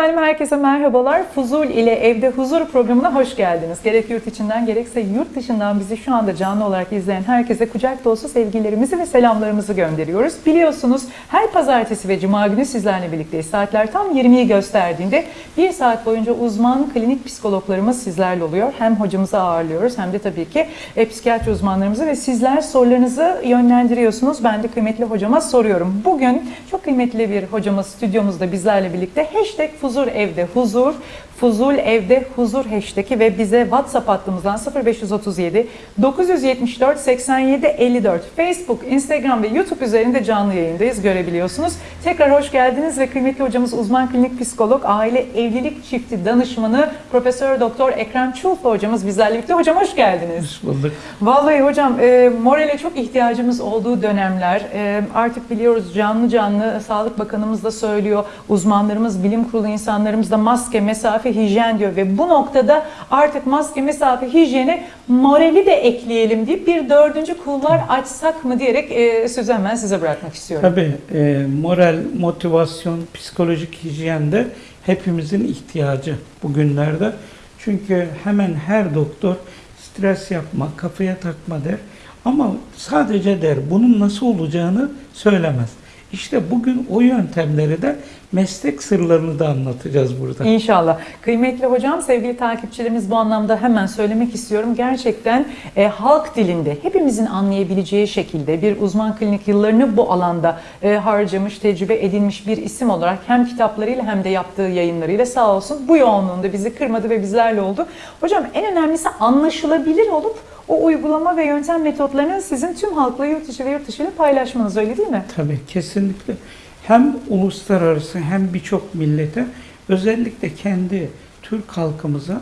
Efendim herkese merhabalar. Fuzul ile Evde Huzur programına hoş geldiniz. Gerek yurt içinden gerekse yurt dışından bizi şu anda canlı olarak izleyen herkese kucak dolusu sevgilerimizi ve selamlarımızı gönderiyoruz. Biliyorsunuz her pazartesi ve cuma günü sizlerle birlikteyiz. Saatler tam 20'yi gösterdiğinde bir saat boyunca uzman klinik psikologlarımız sizlerle oluyor. Hem hocamızı ağırlıyoruz hem de tabii ki e, psikiyatri uzmanlarımızı ve sizler sorularınızı yönlendiriyorsunuz. Ben de kıymetli hocama soruyorum. Bugün çok kıymetli bir hocamız stüdyomuzda bizlerle birlikte. Hashtag Fuzur Evde Huzur, Fuzul Evde Huzur hashtag'i ve bize WhatsApp hattımızdan 0537 974 87 54 Facebook, Instagram ve YouTube üzerinde canlı yayındayız görebiliyorsunuz. Tekrar hoş geldiniz ve kıymetli hocamız uzman klinik psikolog, aile evlilik çifti danışmanı Profesör Doktor Ekrem Çulfa hocamız bizlerle birlikte. Hocam hoş geldiniz. Hoş bulduk. Vallahi hocam e, morale çok ihtiyacımız olduğu dönemler. E, artık biliyoruz canlı canlı Sağlık Bakanımız da söylüyor. Uzmanlarımız, bilim kurulu insanlarımız da maske, mesafe, hijyen diyor. Ve bu noktada artık maske, mesafe, hijyene morali de ekleyelim deyip bir dördüncü kulvar açsak mı diyerek e, sözü hemen size bırakmak istiyorum. Tabii e, moral, motivasyon, psikolojik hijyen de hepimizin ihtiyacı bugünlerde. Çünkü hemen her doktor stres yapma, kafaya takma der. Ama sadece der bunun nasıl olacağını söylemez. İşte bugün o yöntemleri de meslek sırlarını da anlatacağız burada. İnşallah. Kıymetli hocam, sevgili takipçilerimiz bu anlamda hemen söylemek istiyorum. Gerçekten e, halk dilinde hepimizin anlayabileceği şekilde bir uzman klinik yıllarını bu alanda e, harcamış, tecrübe edinmiş bir isim olarak hem kitaplarıyla hem de yaptığı yayınlarıyla sağ olsun bu yoğunluğunda bizi kırmadı ve bizlerle oldu. Hocam en önemlisi anlaşılabilir olup o uygulama ve yöntem metotlarını sizin tüm halkla yurt içi ve yurt dışı ile paylaşmanız öyle değil mi? Tabii kesinlikle. Hem uluslararası hem birçok millete özellikle kendi Türk halkımıza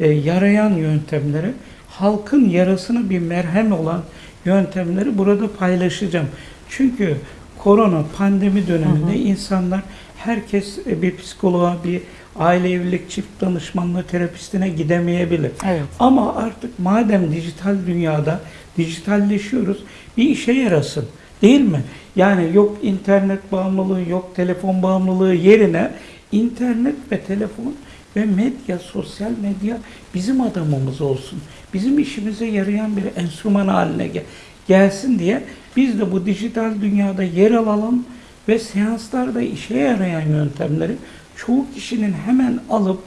e, yarayan yöntemleri, halkın yarasına bir merhem olan yöntemleri burada paylaşacağım. Çünkü korona pandemi döneminde insanlar herkes e, bir psikoloğa, bir aile evlilik çift danışmanlığı terapistine gidemeyebilir. Evet. Ama artık madem dijital dünyada dijitalleşiyoruz bir işe yarasın. Değil mi? Yani yok internet bağımlılığı, yok telefon bağımlılığı yerine internet ve telefon ve medya, sosyal medya bizim adamımız olsun. Bizim işimize yarayan bir enstrüman haline gel- gelsin diye biz de bu dijital dünyada yer alalım ve seanslarda işe yarayan yöntemleri çoğu kişinin hemen alıp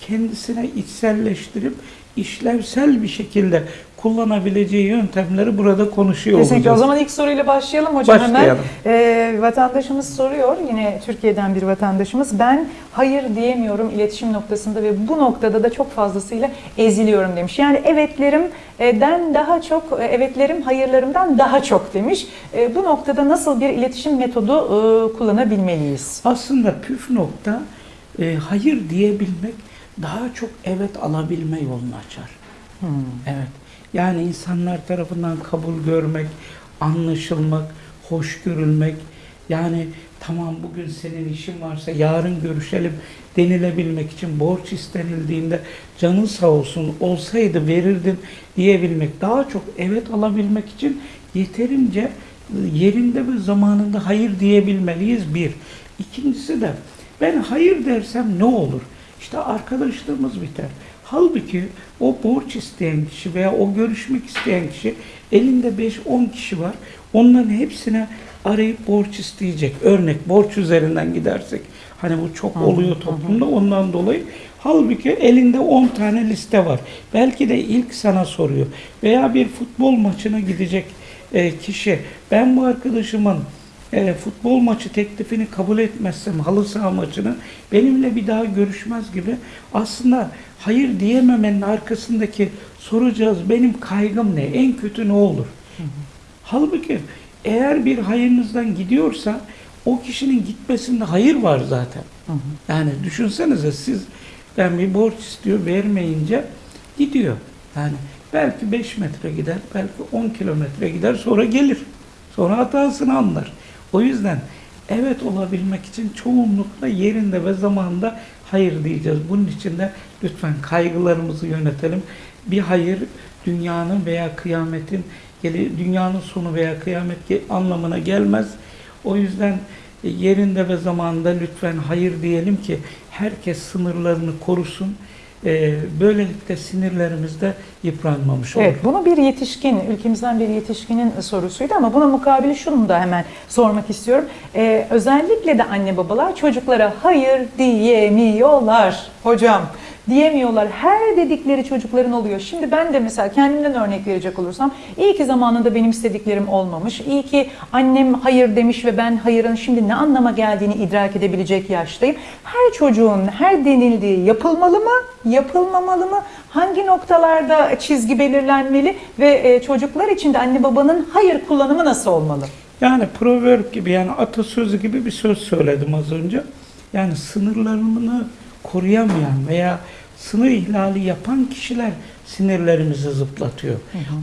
kendisine içselleştirip işlevsel bir şekilde kullanabileceği yöntemleri burada konuşuyor Kesinlikle. O olacağız. zaman ilk soruyla başlayalım hocam Başlayalım. hemen. Ee, vatandaşımız soruyor, yine Türkiye'den bir vatandaşımız. Ben hayır diyemiyorum iletişim noktasında ve bu noktada da çok fazlasıyla eziliyorum demiş. Yani evetlerimden daha çok, evetlerim hayırlarımdan daha çok demiş. Ee, bu noktada nasıl bir iletişim metodu e, kullanabilmeliyiz? Aslında püf nokta e, hayır diyebilmek daha çok evet alabilme yolunu açar. Hmm. Evet. Yani insanlar tarafından kabul görmek, anlaşılmak, hoş görülmek. Yani tamam bugün senin işin varsa yarın görüşelim denilebilmek için borç istenildiğinde canın sağ olsun olsaydı verirdin diyebilmek. Daha çok evet alabilmek için yeterince yerinde ve zamanında hayır diyebilmeliyiz bir. İkincisi de ben hayır dersem ne olur? İşte arkadaşlığımız biter. Halbuki o borç isteyen kişi veya o görüşmek isteyen kişi elinde 5-10 kişi var. Onların hepsine arayıp borç isteyecek. Örnek borç üzerinden gidersek. Hani bu çok oluyor toplumda ondan dolayı. Halbuki elinde 10 tane liste var. Belki de ilk sana soruyor. Veya bir futbol maçına gidecek e, kişi ben bu arkadaşımın e, futbol maçı teklifini kabul etmezsem halı saha maçını benimle bir daha görüşmez gibi aslında hayır diyememenin arkasındaki soracağız benim kaygım ne? En kötü ne olur? Halbuki eğer bir hayırınızdan gidiyorsa o kişinin gitmesinde hayır var zaten. Yani düşünsenize siz ben bir borç istiyor vermeyince gidiyor. Yani belki 5 metre gider, belki 10 kilometre gider sonra gelir. Sonra hatasını anlar. O yüzden evet olabilmek için çoğunlukla yerinde ve zamanında hayır diyeceğiz. Bunun için de lütfen kaygılarımızı yönetelim. Bir hayır dünyanın veya kıyametin dünyanın sonu veya kıyamet anlamına gelmez. O yüzden e, yerinde ve zamanında lütfen hayır diyelim ki herkes sınırlarını korusun. Ee, böylelikle sinirlerimiz de yıpranmamış olur. Evet, bunu bir yetişkin, ülkemizden bir yetişkinin sorusuydu ama buna mukabili şunu da hemen sormak istiyorum. Ee, özellikle de anne babalar çocuklara hayır diyemiyorlar hocam. Diyemiyorlar. Her dedikleri çocukların oluyor. Şimdi ben de mesela kendimden örnek verecek olursam iyi ki zamanında benim istediklerim olmamış. İyi ki annem hayır demiş ve ben hayırın şimdi ne anlama geldiğini idrak edebilecek yaştayım. Her çocuğun her denildiği yapılmalı mı, yapılmamalı mı? Hangi noktalarda çizgi belirlenmeli ve e, çocuklar için de anne babanın hayır kullanımı nasıl olmalı? Yani proverb gibi yani atasözü gibi bir söz söyledim az önce. Yani sınırlarını koruyamayan veya sınır ihlali yapan kişiler sinirlerimizi zıplatıyor.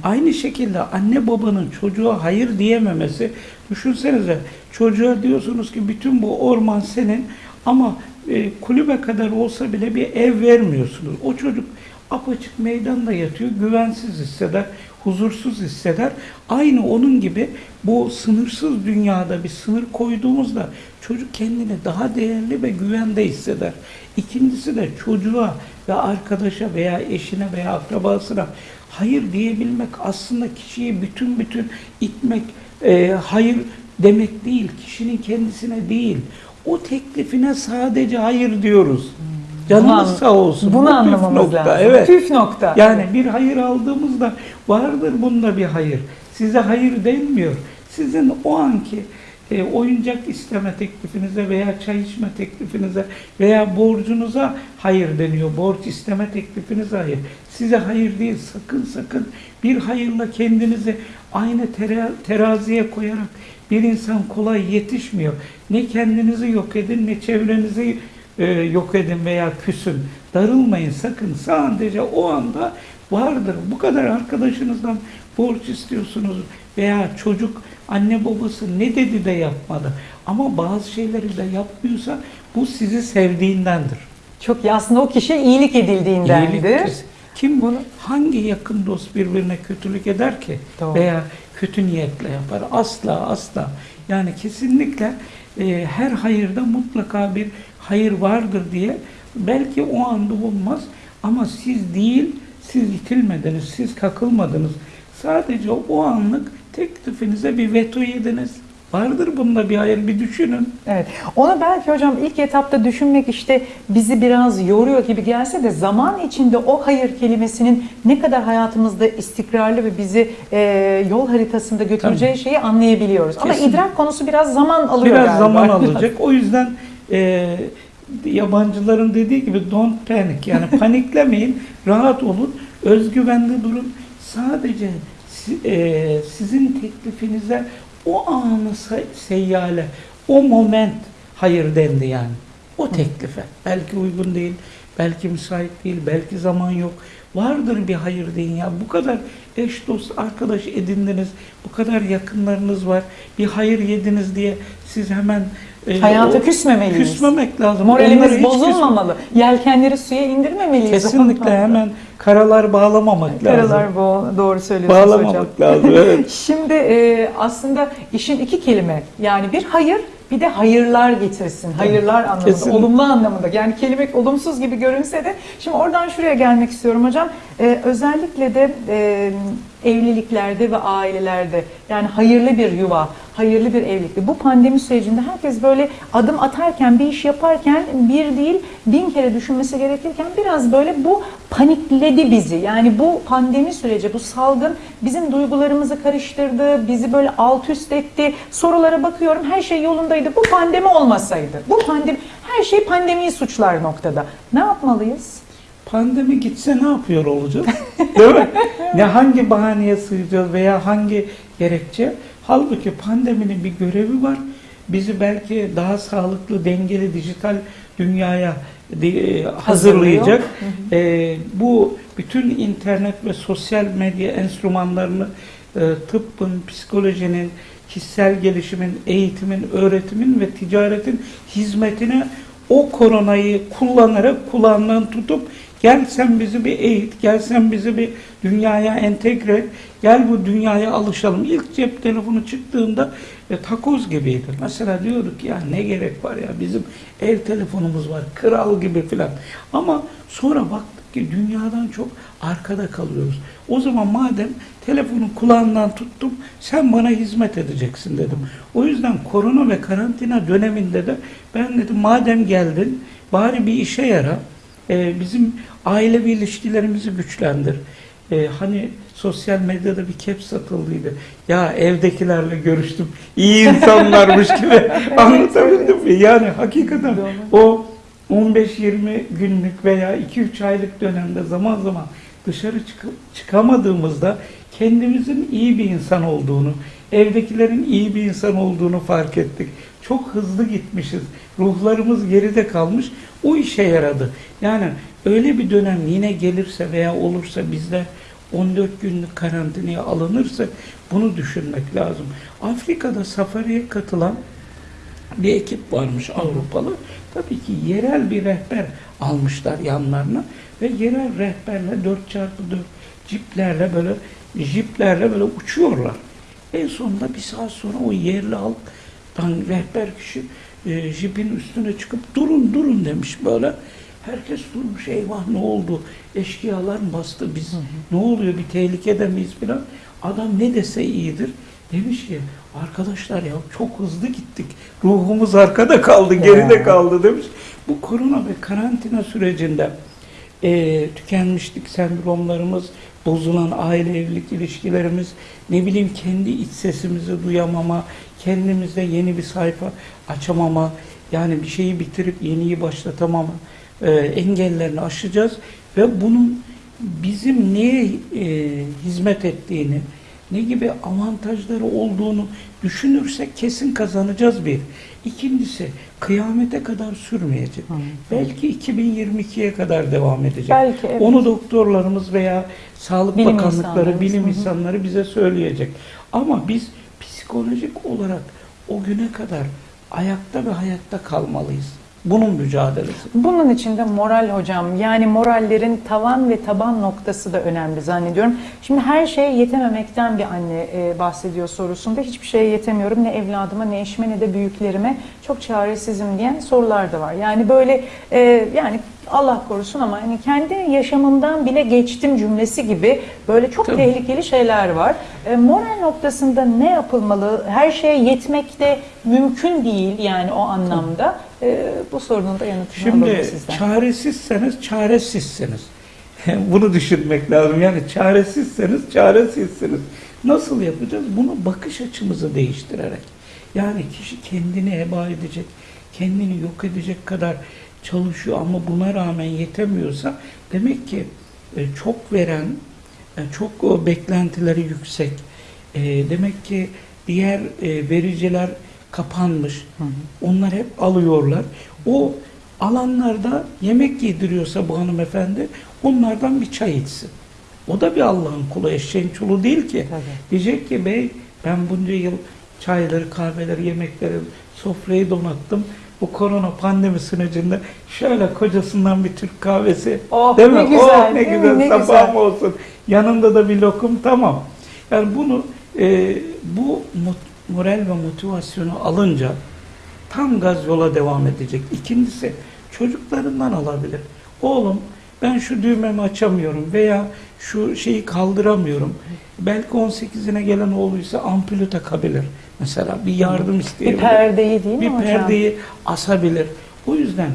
Aynı şekilde anne babanın çocuğa hayır diyememesi, düşünsenize çocuğa diyorsunuz ki bütün bu orman senin ama e, kulübe kadar olsa bile bir ev vermiyorsunuz. O çocuk apaçık meydanda yatıyor, güvensiz hisseder, huzursuz hisseder. Aynı onun gibi bu sınırsız dünyada bir sınır koyduğumuzda çocuk kendini daha değerli ve güvende hisseder. İkincisi de çocuğa ve arkadaşa veya eşine veya akrabasına hayır diyebilmek aslında kişiyi bütün bütün itmek, e, hayır demek değil, kişinin kendisine değil. O teklifine sadece hayır diyoruz. Canımız Bunu- sağ olsun. Bunu Bu anlamamız nokta, lazım. Evet. Püf nokta. Yani bir hayır aldığımızda vardır bunda bir hayır. Size hayır denmiyor. Sizin o anki e, oyuncak isteme teklifinize veya çay içme teklifinize veya borcunuza hayır deniyor. Borç isteme teklifinize hayır. Size hayır değil. Sakın sakın bir hayırla kendinizi aynı tera- teraziye koyarak bir insan kolay yetişmiyor. Ne kendinizi yok edin ne çevrenizi e, yok edin veya küsün. Darılmayın sakın. Sadece o anda vardır. Bu kadar arkadaşınızdan borç istiyorsunuz veya çocuk anne babası ne dedi de yapmadı. Ama bazı şeyleri de yapmıyorsa bu sizi sevdiğindendir. Çok iyi. Aslında o kişi iyilik edildiğindendir. İyiliktir. Kim Bunu- hangi yakın dost birbirine kötülük eder ki Doğru. veya kötü niyetle yapar? Asla asla. Yani kesinlikle e, her hayırda mutlaka bir hayır vardır diye belki o anda olmaz ama siz değil siz itilmediniz, siz kakılmadınız. Sadece o anlık teklifinize bir veto yediniz. Vardır bunda bir hayır bir düşünün. Evet. Onu belki hocam ilk etapta düşünmek işte bizi biraz yoruyor gibi gelse de zaman içinde o hayır kelimesinin ne kadar hayatımızda istikrarlı ve bizi e, yol haritasında götüreceği şeyi anlayabiliyoruz. Ama Kesin. idrak konusu biraz zaman alıyor Biraz galiba. zaman alacak. O yüzden e, yabancıların dediği gibi don't panic yani paniklemeyin, rahat olun, özgüvenli durun. Sadece e, sizin teklifinize o anı se- seyyale, o moment hayır dendi yani. O teklife. Belki uygun değil, belki müsait değil, belki zaman yok. Vardır bir hayır deyin ya. Bu kadar eş dost arkadaş edindiniz, bu kadar yakınlarınız var. Bir hayır yediniz diye siz hemen e, Hayata küsmemeliyiz. küsmemek lazım. Moralimiz hiç bozulmamalı. Yelkenleri suya indirmemeliyiz. Kesinlikle hemen karalar bağlamamak lazım. Karalar bu doğru söylüyorsunuz hocam. Bağlamamak lazım. Evet. Şimdi e, aslında işin iki kelime yani bir hayır bir de hayırlar getirsin. Hayırlar anlamında, Kesinlikle. olumlu anlamında. Yani kelime olumsuz gibi görünse de şimdi oradan şuraya gelmek istiyorum hocam. E, özellikle de e, evliliklerde ve ailelerde yani hayırlı bir yuva, hayırlı bir evlilikte. Bu pandemi sürecinde herkes böyle adım atarken, bir iş yaparken bir değil bin kere düşünmesi gerekirken biraz böyle bu panikledi bizi. Yani bu pandemi süreci, bu salgın bizim duygularımızı karıştırdı, bizi böyle alt üst etti. Sorulara bakıyorum her şey yolundaydı. Bu pandemi olmasaydı, bu pandemi, her şey pandemiyi suçlar noktada. Ne yapmalıyız? Pandemi gitse ne yapıyor olacağız? Değil mi? Ne hangi bahaneye sığacağız veya hangi gerekçe? Halbuki pandeminin bir görevi var. Bizi belki daha sağlıklı, dengeli dijital dünyaya de- hazırlayacak. Ee, bu bütün internet ve sosyal medya enstrümanlarını e, tıbbın, psikolojinin, kişisel gelişimin, eğitimin, öğretimin ve ticaretin hizmetine o koronayı kullanarak kulağından tutup Gel sen bizi bir eğit, gel sen bizi bir dünyaya entegre et, gel bu dünyaya alışalım. İlk cep telefonu çıktığında e, takoz gibiydi. Mesela diyorduk ya ne gerek var ya bizim ev telefonumuz var, kral gibi filan. Ama sonra baktık ki dünyadan çok arkada kalıyoruz. O zaman madem telefonu kulağından tuttum, sen bana hizmet edeceksin dedim. O yüzden korona ve karantina döneminde de ben dedim madem geldin bari bir işe yara. Ee, bizim ailevi ilişkilerimizi güçlendir. Ee, hani sosyal medyada bir kep satıldıydı. Ya evdekilerle görüştüm. iyi insanlarmış gibi anlatabildim mi? Yani hakikaten o 15-20 günlük veya 2-3 aylık dönemde zaman zaman dışarı çıkıp çıkamadığımızda kendimizin iyi bir insan olduğunu, evdekilerin iyi bir insan olduğunu fark ettik. Çok hızlı gitmişiz. Ruhlarımız geride kalmış. O işe yaradı. Yani öyle bir dönem yine gelirse veya olursa bizde 14 günlük karantinaya alınırsa bunu düşünmek lazım. Afrika'da safariye katılan bir ekip varmış Avrupalı. Tabii ki yerel bir rehber almışlar yanlarına ve yerel rehberle 4x4 ciplerle böyle jiplerle böyle uçuyorlar. En sonunda bir saat sonra o yerli halktan rehber kişi e, jipin üstüne çıkıp durun durun demiş böyle. Herkes durmuş eyvah ne oldu? Eşkıyalar mı bastı biz? Ne oluyor bir tehlikede miyiz filan? Adam ne dese iyidir. Demiş ki arkadaşlar ya çok hızlı gittik. Ruhumuz arkada kaldı, geride kaldı demiş. Bu korona ve karantina sürecinde e, tükenmişlik sendromlarımız, bozulan aile evlilik ilişkilerimiz, ne bileyim kendi iç sesimizi duyamama, kendimizde yeni bir sayfa açamama, yani bir şeyi bitirip yeniyi başlatamama e, engellerini aşacağız ve bunun bizim neye e, hizmet ettiğini, ne gibi avantajları olduğunu düşünürsek kesin kazanacağız bir. İkincisi kıyamete kadar sürmeyecek. Belki 2022'ye kadar devam edecek. Belki, evet. Onu doktorlarımız veya sağlık Bilim bakanlıkları, insanlarımız, bilim hı hı. insanları bize söyleyecek. Ama biz psikolojik olarak o güne kadar ayakta ve hayatta kalmalıyız. Bunun mücadelesi. Bunun için de moral hocam yani morallerin tavan ve taban noktası da önemli zannediyorum. Şimdi her şeye yetememekten bir anne e, bahsediyor sorusunda. Hiçbir şeye yetemiyorum ne evladıma ne eşime ne de büyüklerime çok çaresizim diyen sorular da var. Yani böyle e, yani Allah korusun ama hani kendi yaşamımdan bile geçtim cümlesi gibi böyle çok Tabii. tehlikeli şeyler var. E, moral noktasında ne yapılmalı? Her şeye yetmek de mümkün değil yani o anlamda. E, bu sorunun da yanıtını alalım Şimdi sizden. çaresizseniz çaresizsiniz. Bunu düşünmek lazım. Yani çaresizseniz çaresizsiniz. Nasıl yapacağız? Bunu bakış açımızı değiştirerek. Yani kişi kendini heba edecek, kendini yok edecek kadar çalışıyor ama buna rağmen yetemiyorsa demek ki e, çok veren, e, çok o beklentileri yüksek. E, Demek ki diğer e, vericiler kapanmış. Onlar hep alıyorlar. O alanlarda yemek yediriyorsa bu hanımefendi onlardan bir çay içsin. O da bir Allah'ın kulu, eşeğin çulu değil ki. Tabii. Diyecek ki bey ben bunca yıl çayları, kahveleri, yemekleri, sofrayı donattım. Bu korona pandemi sürecinde şöyle kocasından bir Türk kahvesi. Oh, değil mi? ne güzel, Oh, ne değil mi? güzel. Ne Sabahım güzel. olsun. Yanında da bir lokum tamam. Yani bunu e, bu mot- moral ve motivasyonu alınca tam gaz yola devam edecek. İkincisi çocuklarından alabilir. Oğlum ben şu düğmemi açamıyorum veya şu şeyi kaldıramıyorum. Belki 18'ine gelen oğluysa ampulü takabilir. Mesela bir yardım Bir isteyebilir. perdeyi değil mi bir hocam? perdeyi asabilir. O yüzden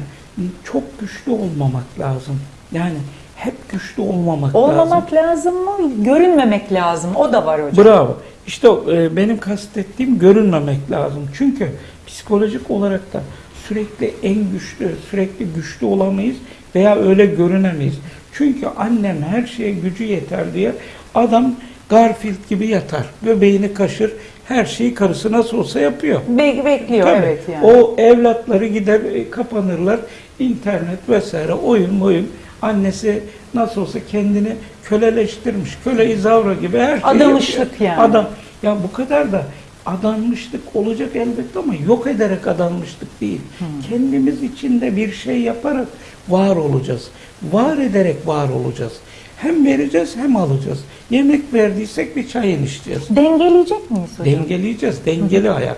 çok güçlü olmamak lazım. Yani hep güçlü olmamak, lazım. Olmamak lazım mı? Görünmemek lazım. O da var hocam. Bravo. İşte e, benim kastettiğim görünmemek lazım. Çünkü psikolojik olarak da sürekli en güçlü, sürekli güçlü olamayız veya öyle görünemeyiz. Çünkü annem her şeye gücü yeter diye adam Garfield gibi yatar. Göbeğini kaşır, her şeyi karısı nasıl olsa yapıyor. Be- bekliyor Tabii. evet yani. O evlatları gider e, kapanırlar. internet vesaire oyun oyun. Annesi nasıl olsa kendini köleleştirmiş. Köle izavra gibi her şeyi Adamışlık yapıyor. yani. Adam. Ya bu kadar da adanmışlık olacak elbette ama yok ederek adanmışlık değil. Kendimiz içinde bir şey yaparak var olacağız. Var ederek var olacağız. Hem vereceğiz hem alacağız. Yemek verdiysek bir çay içeceğiz. Dengeleyecek miyiz hocam? Dengeleyeceğiz. Dengeli hayat.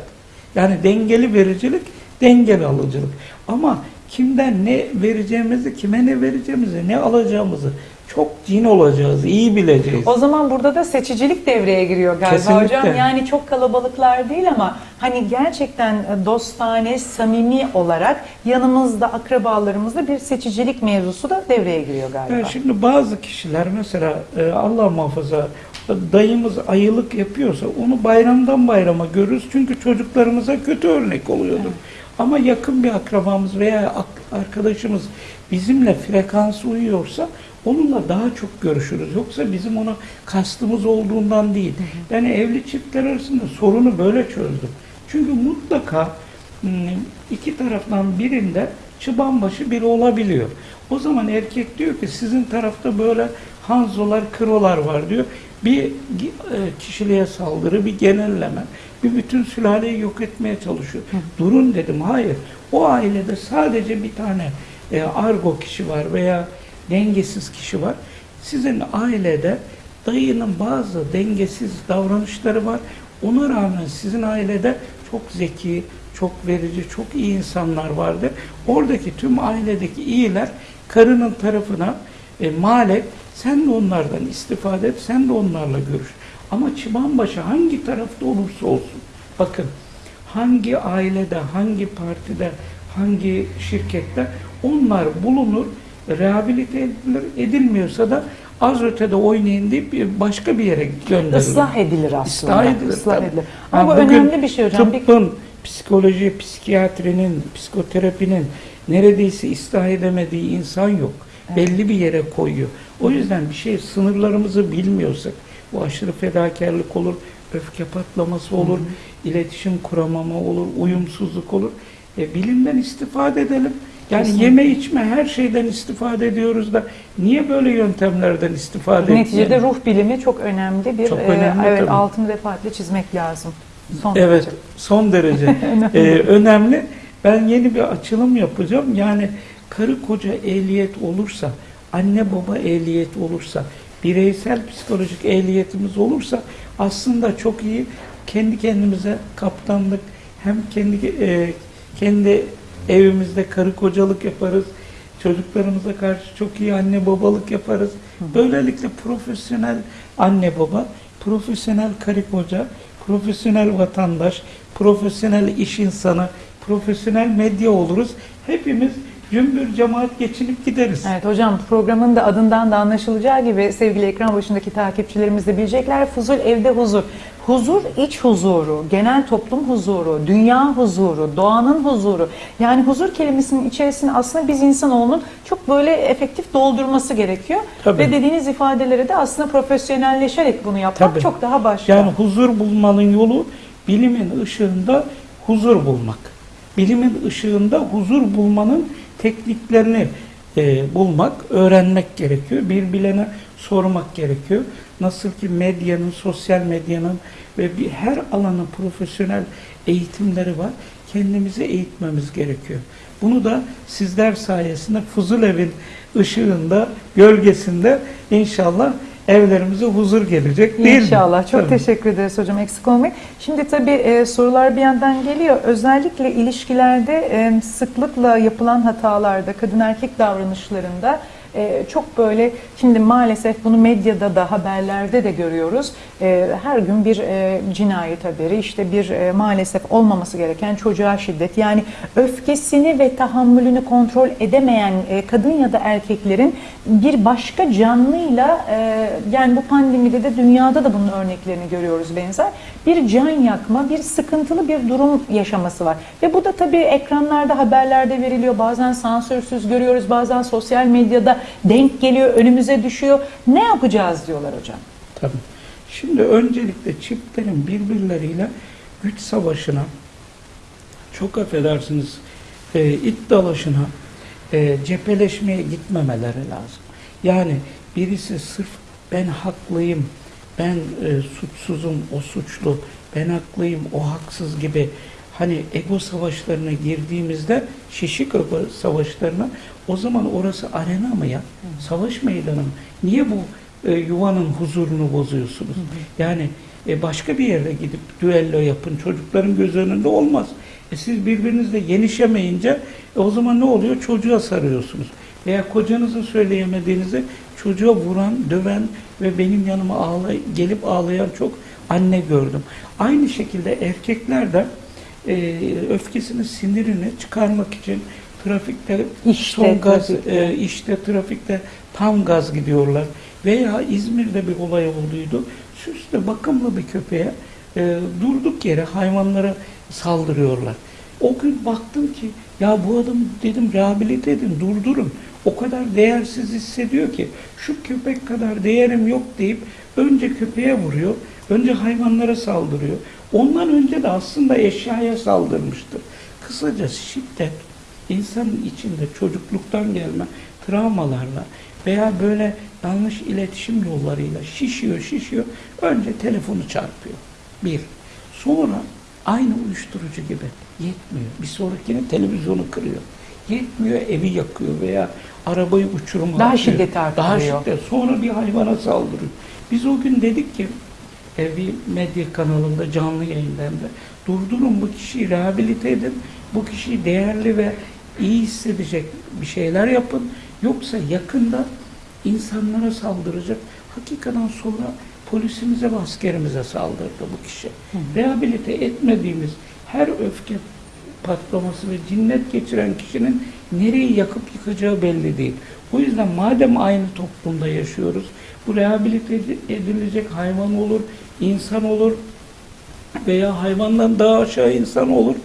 Yani dengeli vericilik, dengeli alıcılık. Ama kimden ne vereceğimizi, kime ne vereceğimizi, ne alacağımızı çok cin olacağız, iyi bileceğiz. O zaman burada da seçicilik devreye giriyor galiba Kesinlikle. hocam. Yani çok kalabalıklar değil ama hani gerçekten dostane, samimi olarak yanımızda, akrabalarımızda bir seçicilik mevzusu da devreye giriyor galiba. Yani şimdi bazı kişiler mesela e, Allah muhafaza dayımız ayılık yapıyorsa onu bayramdan bayrama görürüz. Çünkü çocuklarımıza kötü örnek oluyordur. Ama yakın bir akrabamız veya arkadaşımız bizimle frekans uyuyorsa onunla daha çok görüşürüz. Yoksa bizim ona kastımız olduğundan değil. Yani evli çiftler arasında sorunu böyle çözdüm. Çünkü mutlaka hmm, iki taraftan birinde çıbanbaşı biri olabiliyor. O zaman erkek diyor ki sizin tarafta böyle hanzolar, krolar var diyor. Bir e, kişiliğe saldırı, bir genelleme, bir bütün sülaleyi yok etmeye çalışıyor. Durun dedim, hayır. O ailede sadece bir tane e, argo kişi var veya dengesiz kişi var. Sizin ailede dayının bazı dengesiz davranışları var. Ona rağmen sizin ailede çok zeki, çok verici, çok iyi insanlar vardır. Oradaki tüm ailedeki iyiler karının tarafına e, mal. Sen de onlardan istifade et, sen de onlarla görüş. Ama çıbanbaşı hangi tarafta olursa olsun, bakın hangi ailede, hangi partide, hangi şirkette onlar bulunur, rehabilite edilir, edilmiyorsa da az ötede oynayın deyip başka bir yere gönderilir. Islah edilir aslında. Islah edilir. Islah tabii. edilir. Ama Ha, bu önemli bir şey hocam. Tıbbın, psikoloji, psikiyatrinin, psikoterapinin neredeyse ıslah edemediği insan yok. Belli bir yere koyuyor. O yüzden bir şey sınırlarımızı bilmiyorsak, bu aşırı fedakarlık olur, öfke patlaması olur, iletişim kuramama olur, uyumsuzluk olur. E, bilimden istifade edelim. Yani Kesinlikle. yeme içme her şeyden istifade ediyoruz da niye böyle yöntemlerden istifade Neticede etmeyelim? ruh bilimi çok önemli bir Çok e, önemli evet tabii. altını defaatle çizmek lazım. Son Evet, derece. son derece Ee, önemli. Ben yeni bir açılım yapacağım. Yani karı koca ehliyet olursa, anne baba ehliyet olursa, bireysel psikolojik ehliyetimiz olursa aslında çok iyi kendi kendimize kaptanlık hem kendi e, kendi evimizde karı kocalık yaparız. Çocuklarımıza karşı çok iyi anne babalık yaparız. Böylelikle profesyonel anne baba, profesyonel karı koca, profesyonel vatandaş, profesyonel iş insanı, profesyonel medya oluruz. Hepimiz cümbür cemaat geçinip gideriz. Evet hocam programın da adından da anlaşılacağı gibi sevgili ekran başındaki takipçilerimiz de bilecekler. Fuzul evde huzur. Huzur iç huzuru, genel toplum huzuru, dünya huzuru, doğanın huzuru. Yani huzur kelimesinin içerisine aslında biz insanoğlunun çok böyle efektif doldurması gerekiyor. Tabii. Ve dediğiniz ifadeleri de aslında profesyonelleşerek bunu yapmak Tabii. çok daha başka. Yani huzur bulmanın yolu bilimin ışığında huzur bulmak. Bilimin ışığında huzur bulmanın tekniklerini e, bulmak, öğrenmek gerekiyor. Bir bilene sormak gerekiyor. Nasıl ki medyanın, sosyal medyanın ve bir her alanın profesyonel eğitimleri var. Kendimizi eğitmemiz gerekiyor. Bunu da sizler sayesinde Fuzulev'in ışığında, gölgesinde inşallah evlerimize huzur gelecek değil mi? İnşallah. Çok Tabii. teşekkür ederiz hocam. Eksik olmayın. Şimdi tabii e, sorular bir yandan geliyor. Özellikle ilişkilerde e, sıklıkla yapılan hatalarda, kadın erkek davranışlarında e, çok böyle şimdi maalesef bunu medyada da haberlerde de görüyoruz. E, her gün bir e, cinayet haberi, işte bir e, maalesef olmaması gereken çocuğa şiddet. Yani öfkesini ve tahammülünü kontrol edemeyen e, kadın ya da erkeklerin bir başka canlıyla e, yani bu pandemide de dünyada da bunun örneklerini görüyoruz benzer. Bir can yakma, bir sıkıntılı bir durum yaşaması var. Ve bu da tabii ekranlarda, haberlerde veriliyor. Bazen sansürsüz görüyoruz, bazen sosyal medyada denk geliyor, önümüze düşüyor. Ne yapacağız diyorlar hocam. Tabii. Şimdi öncelikle çiftlerin birbirleriyle güç savaşına, çok affedersiniz, e, it dalaşına, e, cepheleşmeye gitmemeleri lazım. Yani birisi sırf ben haklıyım, ben e, suçsuzum, o suçlu ben haklıyım, o haksız gibi hani ego savaşlarına girdiğimizde şişik ego savaşlarına o zaman orası arena mı ya? Savaş meydanı mı? Niye bu e, yuvanın huzurunu bozuyorsunuz? Yani e, başka bir yere gidip düello yapın. Çocukların göz önünde olmaz. E, siz birbirinizle yenişemeyince e, o zaman ne oluyor? Çocuğa sarıyorsunuz. Veya kocanızın söyleyemediğinizi çocuğa vuran, döven ve benim yanıma ağlay gelip ağlayan çok anne gördüm. Aynı şekilde erkekler de e, öfkesini, sinirini çıkarmak için trafikte İşte son gaz, trafikte. e, işte trafikte tam gaz gidiyorlar. Veya İzmir'de bir olay olduydu. Süslü, bakımlı bir köpeğe e, durduk yere hayvanlara saldırıyorlar. O gün baktım ki ya bu adam dedim rehabilite edin, durdurun. O kadar değersiz hissediyor ki şu köpek kadar değerim yok deyip önce köpeğe vuruyor, önce hayvanlara saldırıyor. Ondan önce de aslında eşyaya saldırmıştır. Kısaca şiddet insanın içinde çocukluktan gelme travmalarla veya böyle yanlış iletişim yollarıyla şişiyor şişiyor. Önce telefonu çarpıyor. Bir. Sonra aynı uyuşturucu gibi yetmiyor. Bir sonrakine televizyonu kırıyor. Yetmiyor evi yakıyor veya arabayı uçuruma Daha şiddeti Daha artırıyor. şiddet. Sonra bir hayvana saldırıyor. Biz o gün dedik ki e, bir medya kanalında canlı yayından da durdurun bu kişiyi rehabilite edin. Bu kişiyi değerli ve iyi hissedecek bir şeyler yapın. Yoksa yakında insanlara saldıracak. Hakikaten sonra polisimize ve askerimize saldırdı bu kişi. Rehabilite etmediğimiz her öfke patlaması ve cinnet geçiren kişinin nereyi yakıp yıkacağı belli değil. O yüzden madem aynı toplumda yaşıyoruz, bu rehabilite edilecek hayvan olur, insan olur veya hayvandan daha aşağı insan olur.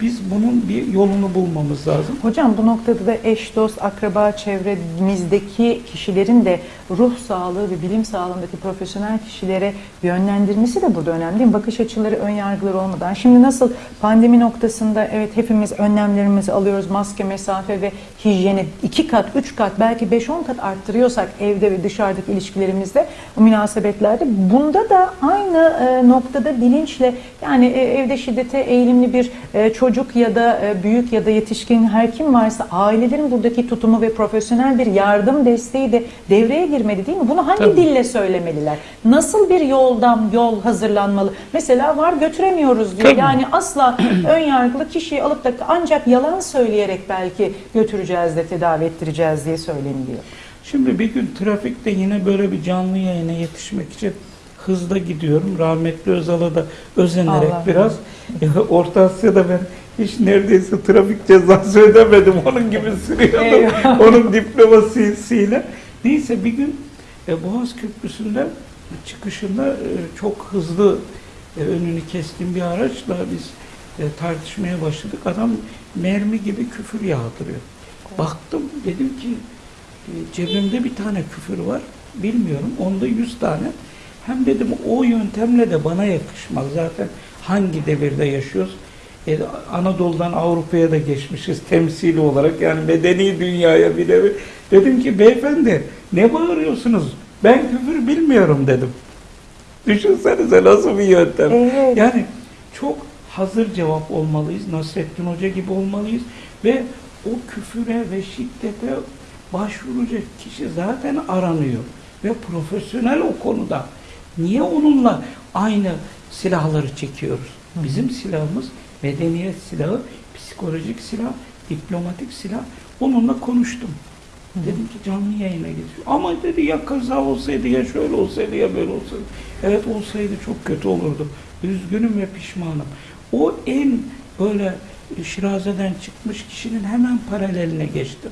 Biz bunun bir yolunu bulmamız lazım. Hocam bu noktada da eş, dost, akraba çevremizdeki kişilerin de ruh sağlığı ve bilim sağlığındaki profesyonel kişilere yönlendirmesi de burada önemli değil mi? Bakış açıları, ön yargıları olmadan. Şimdi nasıl pandemi noktasında evet hepimiz önlemlerimizi alıyoruz. Maske, mesafe ve hijyeni iki kat, üç kat belki beş on kat arttırıyorsak evde ve dışarıdaki ilişkilerimizde, o münasebetlerde bunda da aynı e, noktada bilinçle yani e, evde şiddete eğilimli bir e, çocuk ya da e, büyük ya da yetişkin her kim varsa ailelerin buradaki tutumu ve profesyonel bir yardım desteği de devreye girmeli değil mi? Bunu hangi Tabii. dille söylemeliler? Nasıl bir yoldan yol hazırlanmalı? Mesela var götüremiyoruz diyor. Tabii. Yani asla ön yargılı kişiyi alıp da ancak yalan söyleyerek belki götüreceğiz de tedavi ettireceğiz diye söyleniliyor. Şimdi bir gün trafikte yine böyle bir canlı yayına yetişmek için hızda gidiyorum. Rahmetli Özal'a da özenerek Allah biraz. Ya, Orta Asya'da ben hiç neredeyse trafik cezası ödemedim. Onun gibi sürüyordum. Onun diplomasisiyle. Neyse bir gün e, Boğaz Köprüsü'nde çıkışında e, çok hızlı e, önünü kestiğim bir araçla biz e, tartışmaya başladık. Adam mermi gibi küfür yağdırıyor. Baktım dedim ki e, cebimde bir tane küfür var. Bilmiyorum. Onda yüz tane. Hem dedim o yöntemle de bana yakışmaz. Zaten hangi devirde yaşıyoruz? E, Anadolu'dan Avrupa'ya da geçmişiz temsili olarak. Yani medeni dünyaya bir devir. Dedim ki beyefendi ne bağırıyorsunuz? Ben küfür bilmiyorum dedim. Düşünsenize nasıl bir yöntem. Evet. Yani çok hazır cevap olmalıyız. Nasrettin Hoca gibi olmalıyız. Ve o küfüre ve şiddete başvuracak kişi zaten aranıyor. Ve profesyonel o konuda. Niye onunla aynı silahları çekiyoruz? Bizim silahımız medeniyet silahı, psikolojik silah, diplomatik silah. Onunla konuştum. Dedim ki canlı yayına geçiyor. Ama dedi ya kaza olsaydı ya şöyle olsaydı ya böyle olsaydı. Evet olsaydı çok kötü olurdu. Üzgünüm ve pişmanım. O en böyle şirazeden çıkmış kişinin hemen paraleline geçtim.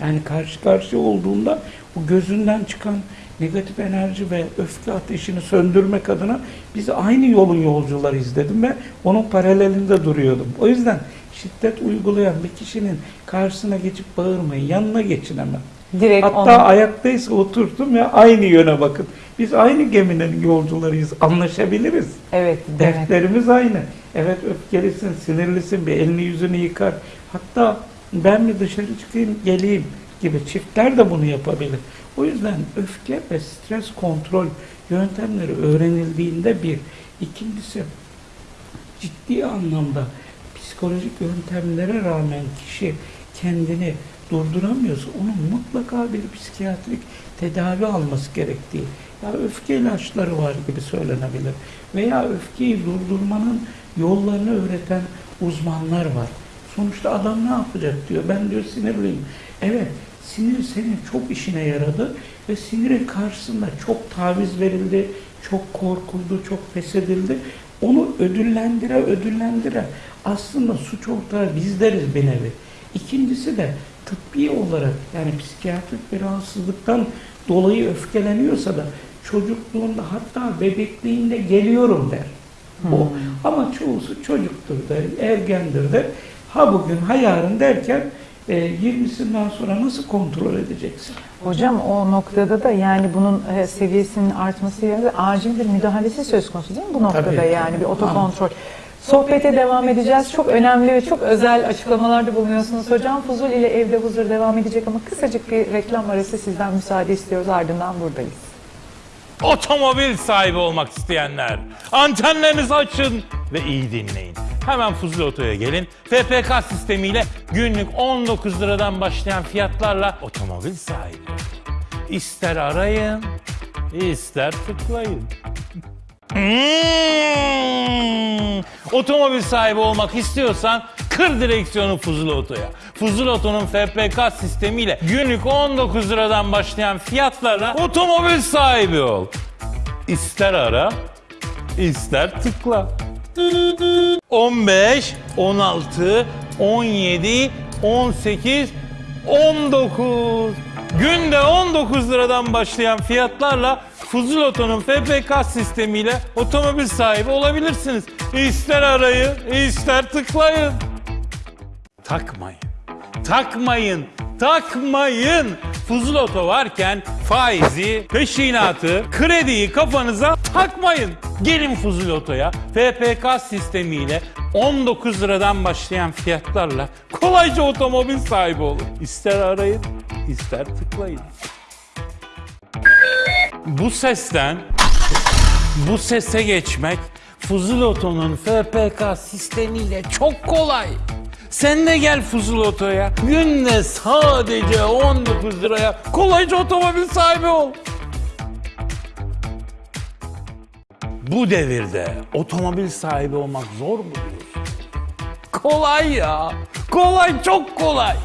Yani karşı karşıya olduğunda o gözünden çıkan negatif enerji ve öfke ateşini söndürmek adına biz aynı yolun yolcularıyız dedim ve onun paralelinde duruyordum. O yüzden şiddet uygulayan bir kişinin karşısına geçip bağırmayın, yanına geçin hemen. Direkt Hatta onu- ayaktaysa oturtum ve aynı yöne bakın. Biz aynı geminin yolcularıyız, anlaşabiliriz. Evet, demek. Dertlerimiz aynı. Evet öfkelisin, sinirlisin, bir elini yüzünü yıkar. Hatta ben mi dışarı çıkayım, geleyim gibi çiftler de bunu yapabilir. O yüzden öfke ve stres kontrol yöntemleri öğrenildiğinde bir. ikincisi ciddi anlamda psikolojik yöntemlere rağmen kişi kendini durduramıyorsa onun mutlaka bir psikiyatrik tedavi alması gerektiği ya öfke ilaçları var gibi söylenebilir veya öfkeyi durdurmanın yollarını öğreten uzmanlar var. Sonuçta adam ne yapacak diyor. Ben diyor sinirliyim. Evet sinir senin çok işine yaradı ve sinirin karşısında çok taviz verildi, çok korkuldu, çok feshedildi. Onu ödüllendire ödüllendire aslında suç ortağı bizleriz bir nevi. İkincisi de tıbbi olarak yani psikiyatrik bir rahatsızlıktan dolayı öfkeleniyorsa da çocukluğunda hatta bebekliğinde geliyorum der. O. Ama çoğusu çocuktur der, ergendir der. Ha bugün ha yarın derken e, 20'sinden sonra nasıl kontrol edeceksin? Hocam o noktada da yani bunun e, seviyesinin artması yerine acil bir müdahalesi söz konusu değil mi bu noktada Tabii, yani tabii. bir otokontrol. Sohbete devam edeceğiz. Çok önemli ve çok özel açıklamalarda bulunuyorsunuz hocam. Fuzul ile evde huzur devam edecek ama kısacık bir reklam arası sizden müsaade istiyoruz. Ardından buradayız. Otomobil sahibi olmak isteyenler antenlerinizi açın ve iyi dinleyin. Hemen Fuzuli Oto'ya gelin. FPK sistemiyle günlük 19 liradan başlayan fiyatlarla otomobil sahibi. İster arayın, ister tıklayın. Hmm. Otomobil sahibi olmak istiyorsan kır direksiyonu Fuzuli Oto'ya. Fuzuli Oto'nun FPK sistemiyle günlük 19 liradan başlayan fiyatlarla otomobil sahibi ol. İster ara, ister tıkla. 15, 16, 17, 18, 19. Günde 19 liradan başlayan fiyatlarla Fuzul Oto'nun FPK sistemiyle otomobil sahibi olabilirsiniz. İster arayın, ister tıklayın. Takmayın. Takmayın. Takmayın. Fuzul Oto varken faizi, peşinatı, krediyi kafanıza takmayın. Gelin Fuzul Oto'ya FPK sistemiyle 19 liradan başlayan fiyatlarla kolayca otomobil sahibi olun. İster arayın, ister tıklayın. Bu sesten bu sese geçmek Fuzul Oto'nun FPK sistemiyle çok kolay. Sen de gel Fuzul Oto'ya. Günde sadece 19 liraya kolayca otomobil sahibi ol. Bu devirde otomobil sahibi olmak zor mu diyorsun? Kolay ya. Kolay çok kolay.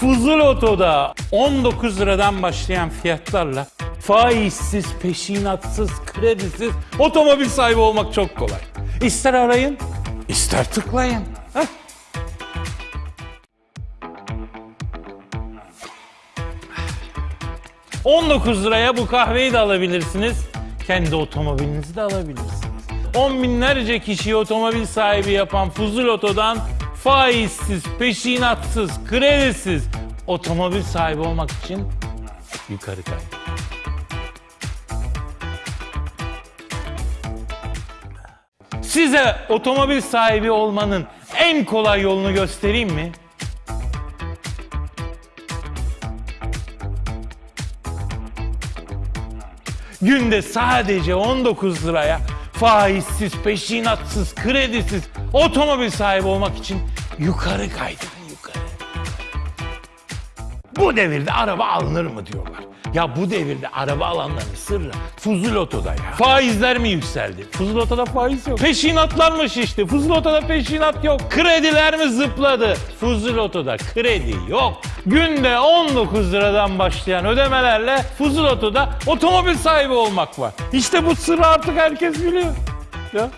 Fuzul Oto'da 19 liradan başlayan fiyatlarla faizsiz, peşinatsız, kredisiz otomobil sahibi olmak çok kolay. İster arayın, ister tıklayın. Heh. ...19 liraya bu kahveyi de alabilirsiniz. Kendi otomobilinizi de alabilirsiniz. On binlerce kişiyi otomobil sahibi yapan Fuzul Oto'dan faizsiz, peşinatsız, kredisiz otomobil sahibi olmak için yukarı kay. Size otomobil sahibi olmanın en kolay yolunu göstereyim mi? Günde sadece 19 liraya faizsiz, peşinatsız, kredisiz otomobil sahibi olmak için yukarı kaydırın yukarı. Bu devirde araba alınır mı diyorlar. Ya bu devirde araba alanların sırrı Fuzul Oto'da ya. Faizler mi yükseldi? Fuzul Oto'da faiz yok. Peşinatlar mı şişti? Fuzul Oto'da peşinat yok. Krediler mi zıpladı? Fuzul Oto'da kredi yok. Günde 19 liradan başlayan ödemelerle Fuzul Oto'da otomobil sahibi olmak var. İşte bu sırrı artık herkes biliyor. Ya.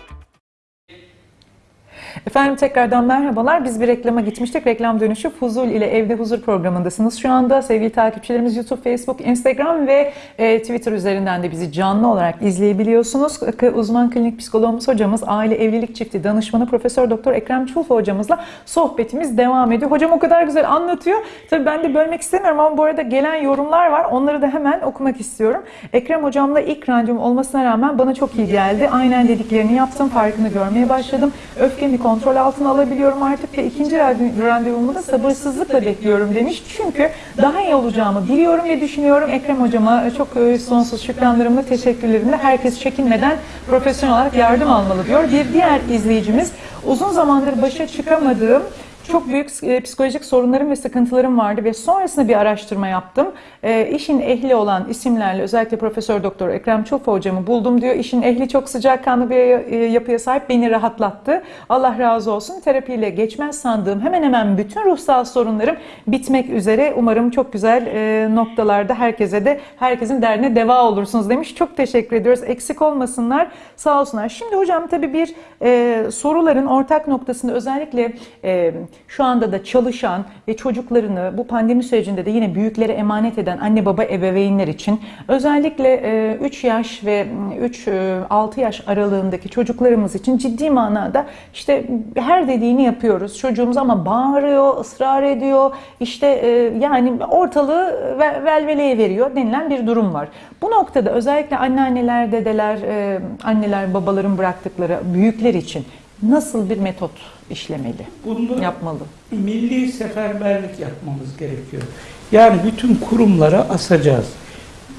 Efendim tekrardan merhabalar. Biz bir reklama gitmiştik. Reklam dönüşü Fuzul ile Evde Huzur programındasınız. Şu anda sevgili takipçilerimiz YouTube, Facebook, Instagram ve e, Twitter üzerinden de bizi canlı olarak izleyebiliyorsunuz. Uzman klinik psikologumuz hocamız, aile evlilik çifti danışmanı Profesör Doktor Ekrem Çulfa hocamızla sohbetimiz devam ediyor. Hocam o kadar güzel anlatıyor. Tabii ben de bölmek istemiyorum ama bu arada gelen yorumlar var. Onları da hemen okumak istiyorum. Ekrem hocamla ilk randevum olmasına rağmen bana çok iyi geldi. Aynen dediklerini yaptım. Farkını görmeye başladım. Öfkemi kontrol altına alabiliyorum artık ve ikinci randev- randevumu da sabırsızlıkla bekliyorum demiş. Çünkü daha iyi olacağımı biliyorum ve düşünüyorum. Ekrem hocama çok e, sonsuz şükranlarımla, teşekkürlerimle herkes çekinmeden profesyonel olarak yardım almalı diyor. Bir diğer izleyicimiz Uzun zamandır başa çıkamadığım çok büyük e, psikolojik sorunlarım ve sıkıntılarım vardı ve sonrasında bir araştırma yaptım. E, işin ehli olan isimlerle özellikle Profesör Doktor Ekrem Çulfa hocamı buldum diyor. İşin ehli çok sıcakkanlı bir e, yapıya sahip beni rahatlattı. Allah razı olsun. Terapiyle geçmez sandığım hemen hemen bütün ruhsal sorunlarım bitmek üzere. Umarım çok güzel e, noktalarda herkese de herkesin derdine deva olursunuz demiş. Çok teşekkür ediyoruz. Eksik olmasınlar. Sağ olsunlar. Şimdi hocam tabii bir e, soruların ortak noktasında özellikle e, şu anda da çalışan ve çocuklarını bu pandemi sürecinde de yine büyüklere emanet eden anne baba ebeveynler için özellikle e, 3 yaş ve 3-6 yaş aralığındaki çocuklarımız için ciddi manada işte her dediğini yapıyoruz. Çocuğumuz ama bağırıyor, ısrar ediyor. İşte e, yani ortalığı ve- velveleye veriyor denilen bir durum var. Bu noktada özellikle anneanneler, dedeler, e, anneler, babaların bıraktıkları büyükler için nasıl bir metot işlemeli, Bunda yapmalı? milli seferberlik yapmamız gerekiyor. Yani bütün kurumlara asacağız.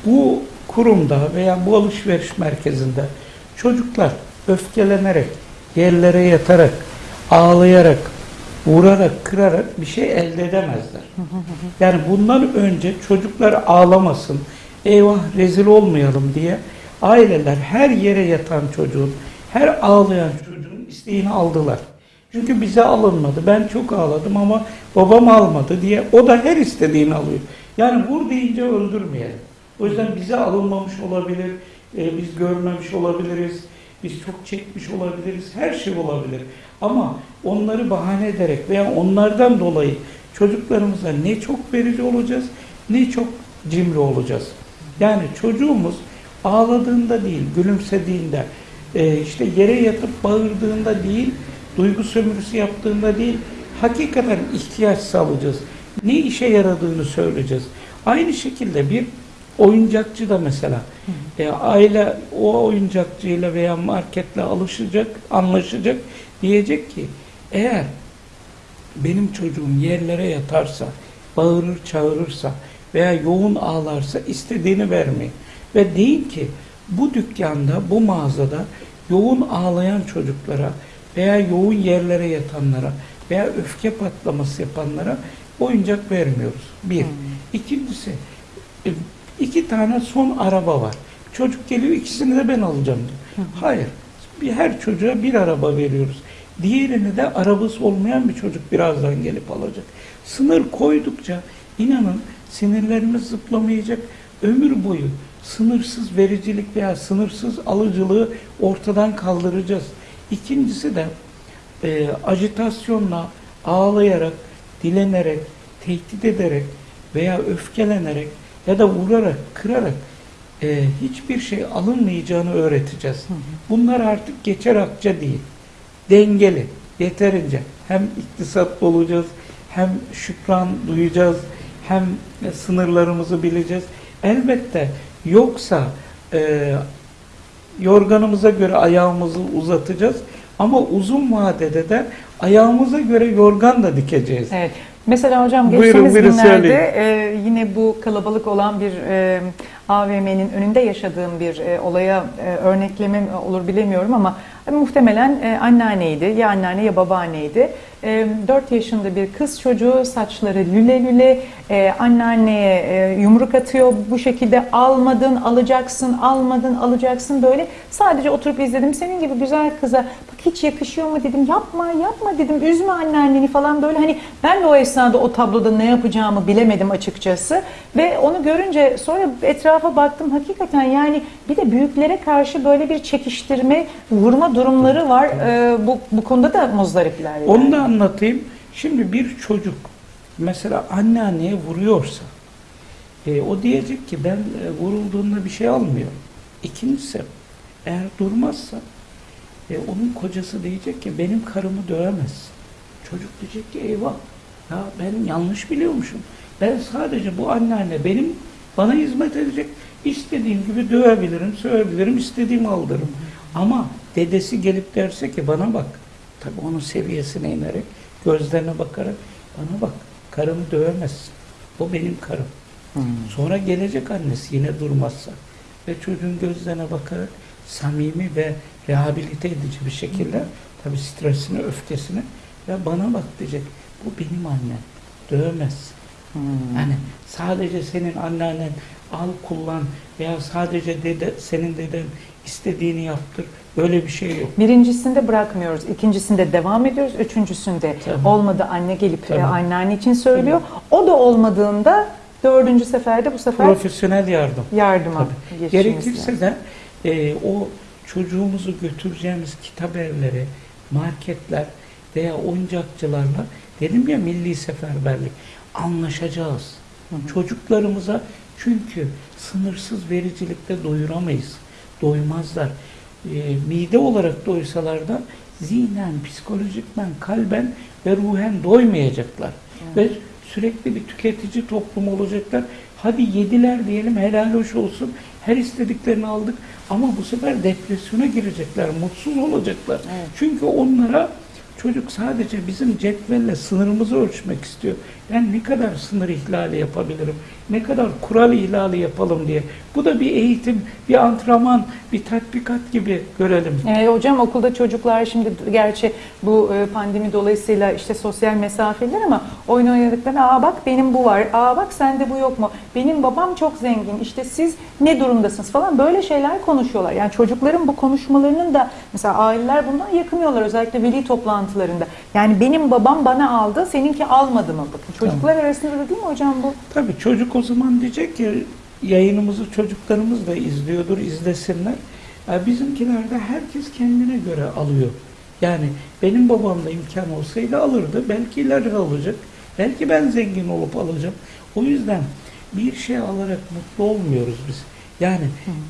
Bu kurumda veya bu alışveriş merkezinde çocuklar öfkelenerek, yerlere yatarak, ağlayarak, vurarak, kırarak bir şey elde edemezler. Yani bundan önce çocuklar ağlamasın, eyvah rezil olmayalım diye aileler her yere yatan çocuğun, her ağlayan çocuğun isteğini aldılar. Çünkü bize alınmadı. Ben çok ağladım ama babam almadı diye o da her istediğini alıyor. Yani vur deyince öldürmeyelim. O yüzden bize alınmamış olabilir, e, biz görmemiş olabiliriz, biz çok çekmiş olabiliriz, her şey olabilir. Ama onları bahane ederek veya onlardan dolayı çocuklarımıza ne çok verici olacağız, ne çok cimri olacağız. Yani çocuğumuz ağladığında değil, gülümsediğinde, e, işte yere yatıp bağırdığında değil, duygu sömürüsü yaptığında değil, hakikaten ihtiyaç sağlayacağız. Ne işe yaradığını söyleyeceğiz. Aynı şekilde bir oyuncakçı da mesela e, aile o oyuncakçıyla veya marketle alışacak, anlaşacak. Diyecek ki eğer benim çocuğum yerlere yatarsa, bağırır çağırırsa veya yoğun ağlarsa istediğini vermeyin. Ve deyin ki bu dükkanda, bu mağazada yoğun ağlayan çocuklara veya yoğun yerlere yatanlara veya öfke patlaması yapanlara oyuncak vermiyoruz. Bir. İkincisi, e, iki tane son araba var. Çocuk geliyor ikisini de ben alacağım diyor. Hayır. Bir, her çocuğa bir araba veriyoruz. Diğerini de arabası olmayan bir çocuk birazdan gelip alacak. Sınır koydukça inanın sinirlerimiz zıplamayacak. Ömür boyu sınırsız vericilik veya sınırsız alıcılığı ortadan kaldıracağız. İkincisi de e, ajitasyonla, ağlayarak, dilenerek, tehdit ederek veya öfkelenerek ya da vurarak, kırarak e, hiçbir şey alınmayacağını öğreteceğiz. Bunlar artık geçer akça değil. Dengeli, yeterince. Hem iktisatlı olacağız, hem şükran duyacağız, hem sınırlarımızı bileceğiz. Elbette yoksa e, yorganımıza göre ayağımızı uzatacağız ama uzun vadede de ayağımıza göre yorgan da dikeceğiz. Evet. Mesela hocam geçtiğimiz buyurun, günlerde e, yine bu kalabalık olan bir e, AVM'nin önünde yaşadığım bir e, olaya e, örneklemem olur bilemiyorum ama e, muhtemelen e, anneanneydi. Ya anneanne ya babaanneydi. E, 4 yaşında bir kız çocuğu saçları lüle lüle e, anneanneye e, yumruk atıyor. Bu şekilde almadın alacaksın almadın alacaksın böyle sadece oturup izledim. Senin gibi güzel kıza hiç yakışıyor mu dedim. Yapma yapma dedim. Üzme anneanneni falan böyle. Hani ben de o esnada o tabloda ne yapacağımı bilemedim açıkçası. Ve onu görünce sonra etrafa baktım. Hakikaten yani bir de büyüklere karşı böyle bir çekiştirme vurma durumları var. Ee, bu, bu konuda da muzdaripler yani. Onu da anlatayım. Şimdi bir çocuk mesela anneanneye vuruyorsa e, o diyecek ki ben e, vurulduğunda bir şey almıyorum. İkincisi eğer durmazsa e, onun kocası diyecek ki benim karımı dövemezsin. Çocuk diyecek ki eyvah ya ben yanlış biliyormuşum. Ben sadece bu anneanne benim bana hizmet edecek. İstediğim gibi dövebilirim, sövebilirim, istediğimi aldırırım. Ama dedesi gelip derse ki bana bak, tabii onun seviyesine inerek, gözlerine bakarak bana bak, karımı dövemezsin. O benim karım. Sonra gelecek annesi yine durmazsa ve çocuğun gözlerine bakarak samimi ve rehabilite edici bir şekilde tabii stresini, öfkesini ve bana bak diyecek. Bu benim annem. Dövmez. Yani sadece senin anneannen al kullan veya sadece dede, senin deden istediğini yaptır. Böyle bir şey yok. Birincisinde bırakmıyoruz, ikincisinde devam ediyoruz, üçüncüsünde Tabii. olmadı anne gelip Tabii. anneanne için söylüyor. O da olmadığında dördüncü seferde bu sefer Profesyonel yardım. yardıma Tabii. Gerekirse de e, o çocuğumuzu götüreceğimiz kitap evleri, marketler veya oyuncakçılarla dedim ya milli seferberlik anlaşacağız. Çocuklarımıza çünkü sınırsız vericilikte doyuramayız. Doymazlar. E, mide olarak doysalar da zihnen, psikolojikmen, kalben ve ruhen doymayacaklar. Ve sürekli bir tüketici toplum olacaklar. Hadi yediler diyelim helal hoş olsun. Her istediklerini aldık ama bu sefer depresyona girecekler, mutsuz olacaklar. Evet. Çünkü onlara çocuk sadece bizim cetvelle sınırımızı ölçmek istiyor. Ben ne kadar sınır ihlali yapabilirim, ne kadar kural ihlali yapalım diye. Bu da bir eğitim, bir antrenman, bir tatbikat gibi görelim. E, hocam okulda çocuklar şimdi gerçi bu e, pandemi dolayısıyla işte sosyal mesafeler ama oyun oynadıklarında aa bak benim bu var, aa bak sende bu yok mu, benim babam çok zengin, işte siz ne durumdasınız falan böyle şeyler konuşuyorlar. Yani çocukların bu konuşmalarının da mesela aileler bundan yakınıyorlar özellikle veli toplantılarında. Yani benim babam bana aldı, seninki almadı mı bakın. Çocuklar arasında da değil mi hocam bu? Tabii çocuk o zaman diyecek ki yayınımızı çocuklarımız da izliyordur, izlesinler. Ya bizimkilerde herkes kendine göre alıyor. Yani benim babamda imkan olsaydı alırdı. Belki ileride alacak. Belki ben zengin olup alacağım. O yüzden bir şey alarak mutlu olmuyoruz biz. Yani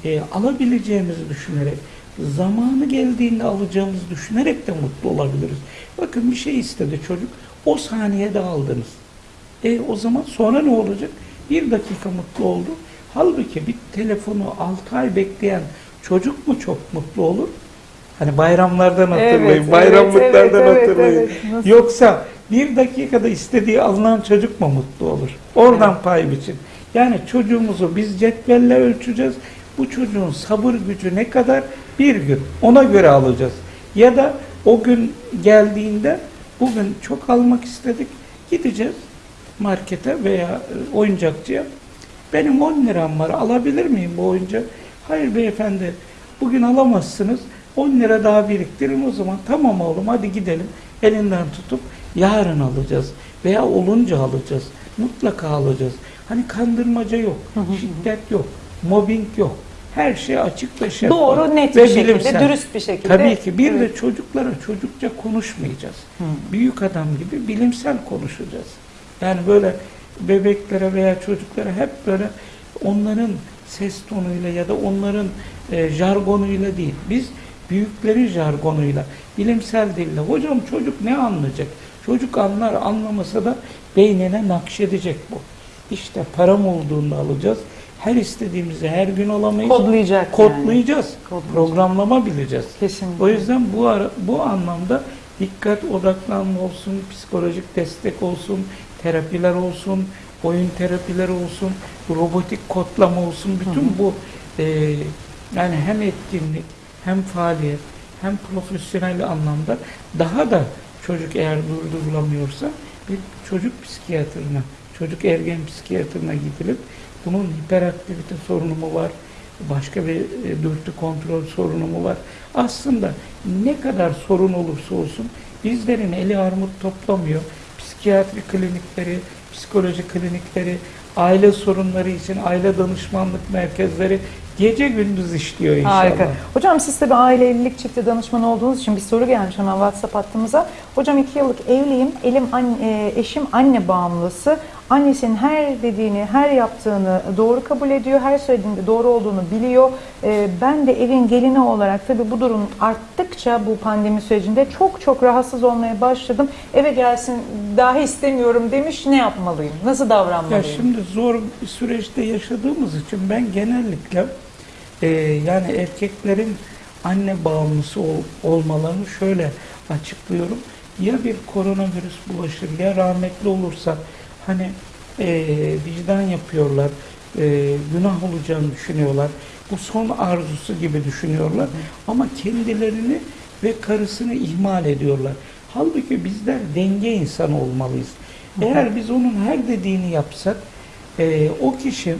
e, alabileceğimizi düşünerek, zamanı geldiğinde alacağımızı düşünerek de mutlu olabiliriz. Bakın bir şey istedi çocuk. O saniyede aldınız. E o zaman sonra ne olacak? Bir dakika mutlu oldu. Halbuki bir telefonu 6 ay bekleyen çocuk mu çok mutlu olur? Hani bayramlardan hatırlayın, Evet, bayramlıklardan evet, evet, hatırlayın. evet. Nasıl? Yoksa bir dakikada istediği alınan çocuk mu mutlu olur? Oradan pay biçin. Yani çocuğumuzu biz cetvelle ölçeceğiz. Bu çocuğun sabır gücü ne kadar? Bir gün. Ona göre alacağız. Ya da o gün geldiğinde bugün çok almak istedik. Gideceğiz markete veya e, oyuncakçıya. Benim 10 liram var alabilir miyim bu oyuncağı? Hayır beyefendi bugün alamazsınız. 10 lira daha biriktirin o zaman. Tamam oğlum hadi gidelim. Elinden tutup yarın alacağız. Veya olunca alacağız. Mutlaka alacağız. Hani kandırmaca yok. şiddet yok. Mobbing yok. Her şey açık ve şeffaf. Doğru, net ve bir şekilde, bilimsel. dürüst bir şekilde. Tabii ki. Bir Evet. de çocuklara çocukça konuşmayacağız. Büyük adam gibi bilimsel konuşacağız. Yani böyle bebeklere veya çocuklara hep böyle onların ses tonuyla ya da onların e, jargonuyla değil. Biz büyüklerin jargonuyla, bilimsel dille. Hocam çocuk ne anlayacak? Çocuk anlar anlamasa da beynine nakşedecek bu. İşte param olduğunda alacağız. Her istediğimizi her gün alamayız. Kodlayacak yani. Kodlayacağız. Kodlayacak. Programlama bileceğiz. Kesinlikle. O yüzden bu ara, bu anlamda dikkat odaklanma olsun, psikolojik destek olsun, terapiler olsun, oyun terapileri olsun, robotik kodlama olsun. Bütün bu e, yani hem etkinlik, hem faaliyet, hem profesyonel anlamda daha da çocuk eğer durdurulamıyorsa bir çocuk psikiyatrına, çocuk ergen psikiyatrına gidilip bunun hiperaktivite sorunu mu var, başka bir e, dürtü kontrol sorunu mu var? Aslında ne kadar sorun olursa olsun bizlerin eli armut toplamıyor. Psikiyatri klinikleri, psikoloji klinikleri, aile sorunları için aile danışmanlık merkezleri gece gündüz işliyor inşallah. Harika. Hocam siz tabii aile evlilik çifti danışmanı olduğunuz için bir soru gelmiş hemen WhatsApp hattımıza. Hocam iki yıllık evliyim. Elim anne, eşim anne bağımlısı. Annesinin her dediğini, her yaptığını doğru kabul ediyor. Her söylediğinde doğru olduğunu biliyor. E, ben de evin gelini olarak tabii bu durum arttıkça bu pandemi sürecinde çok çok rahatsız olmaya başladım. Eve gelsin dahi istemiyorum demiş. Ne yapmalıyım? Nasıl Ya davranmalıyım? şimdi zor bir süreçte yaşadığımız için ben genellikle e, yani erkeklerin anne bağımlısı ol- olmalarını şöyle açıklıyorum. Ya bir koronavirüs bulaşır ya rahmetli olursa hani e, vicdan yapıyorlar, e, günah olacağını düşünüyorlar. Bu son arzusu gibi düşünüyorlar. Ama kendilerini ve karısını ihmal ediyorlar. Halbuki bizler denge insanı olmalıyız. Eğer biz onun her dediğini yapsak e, o kişi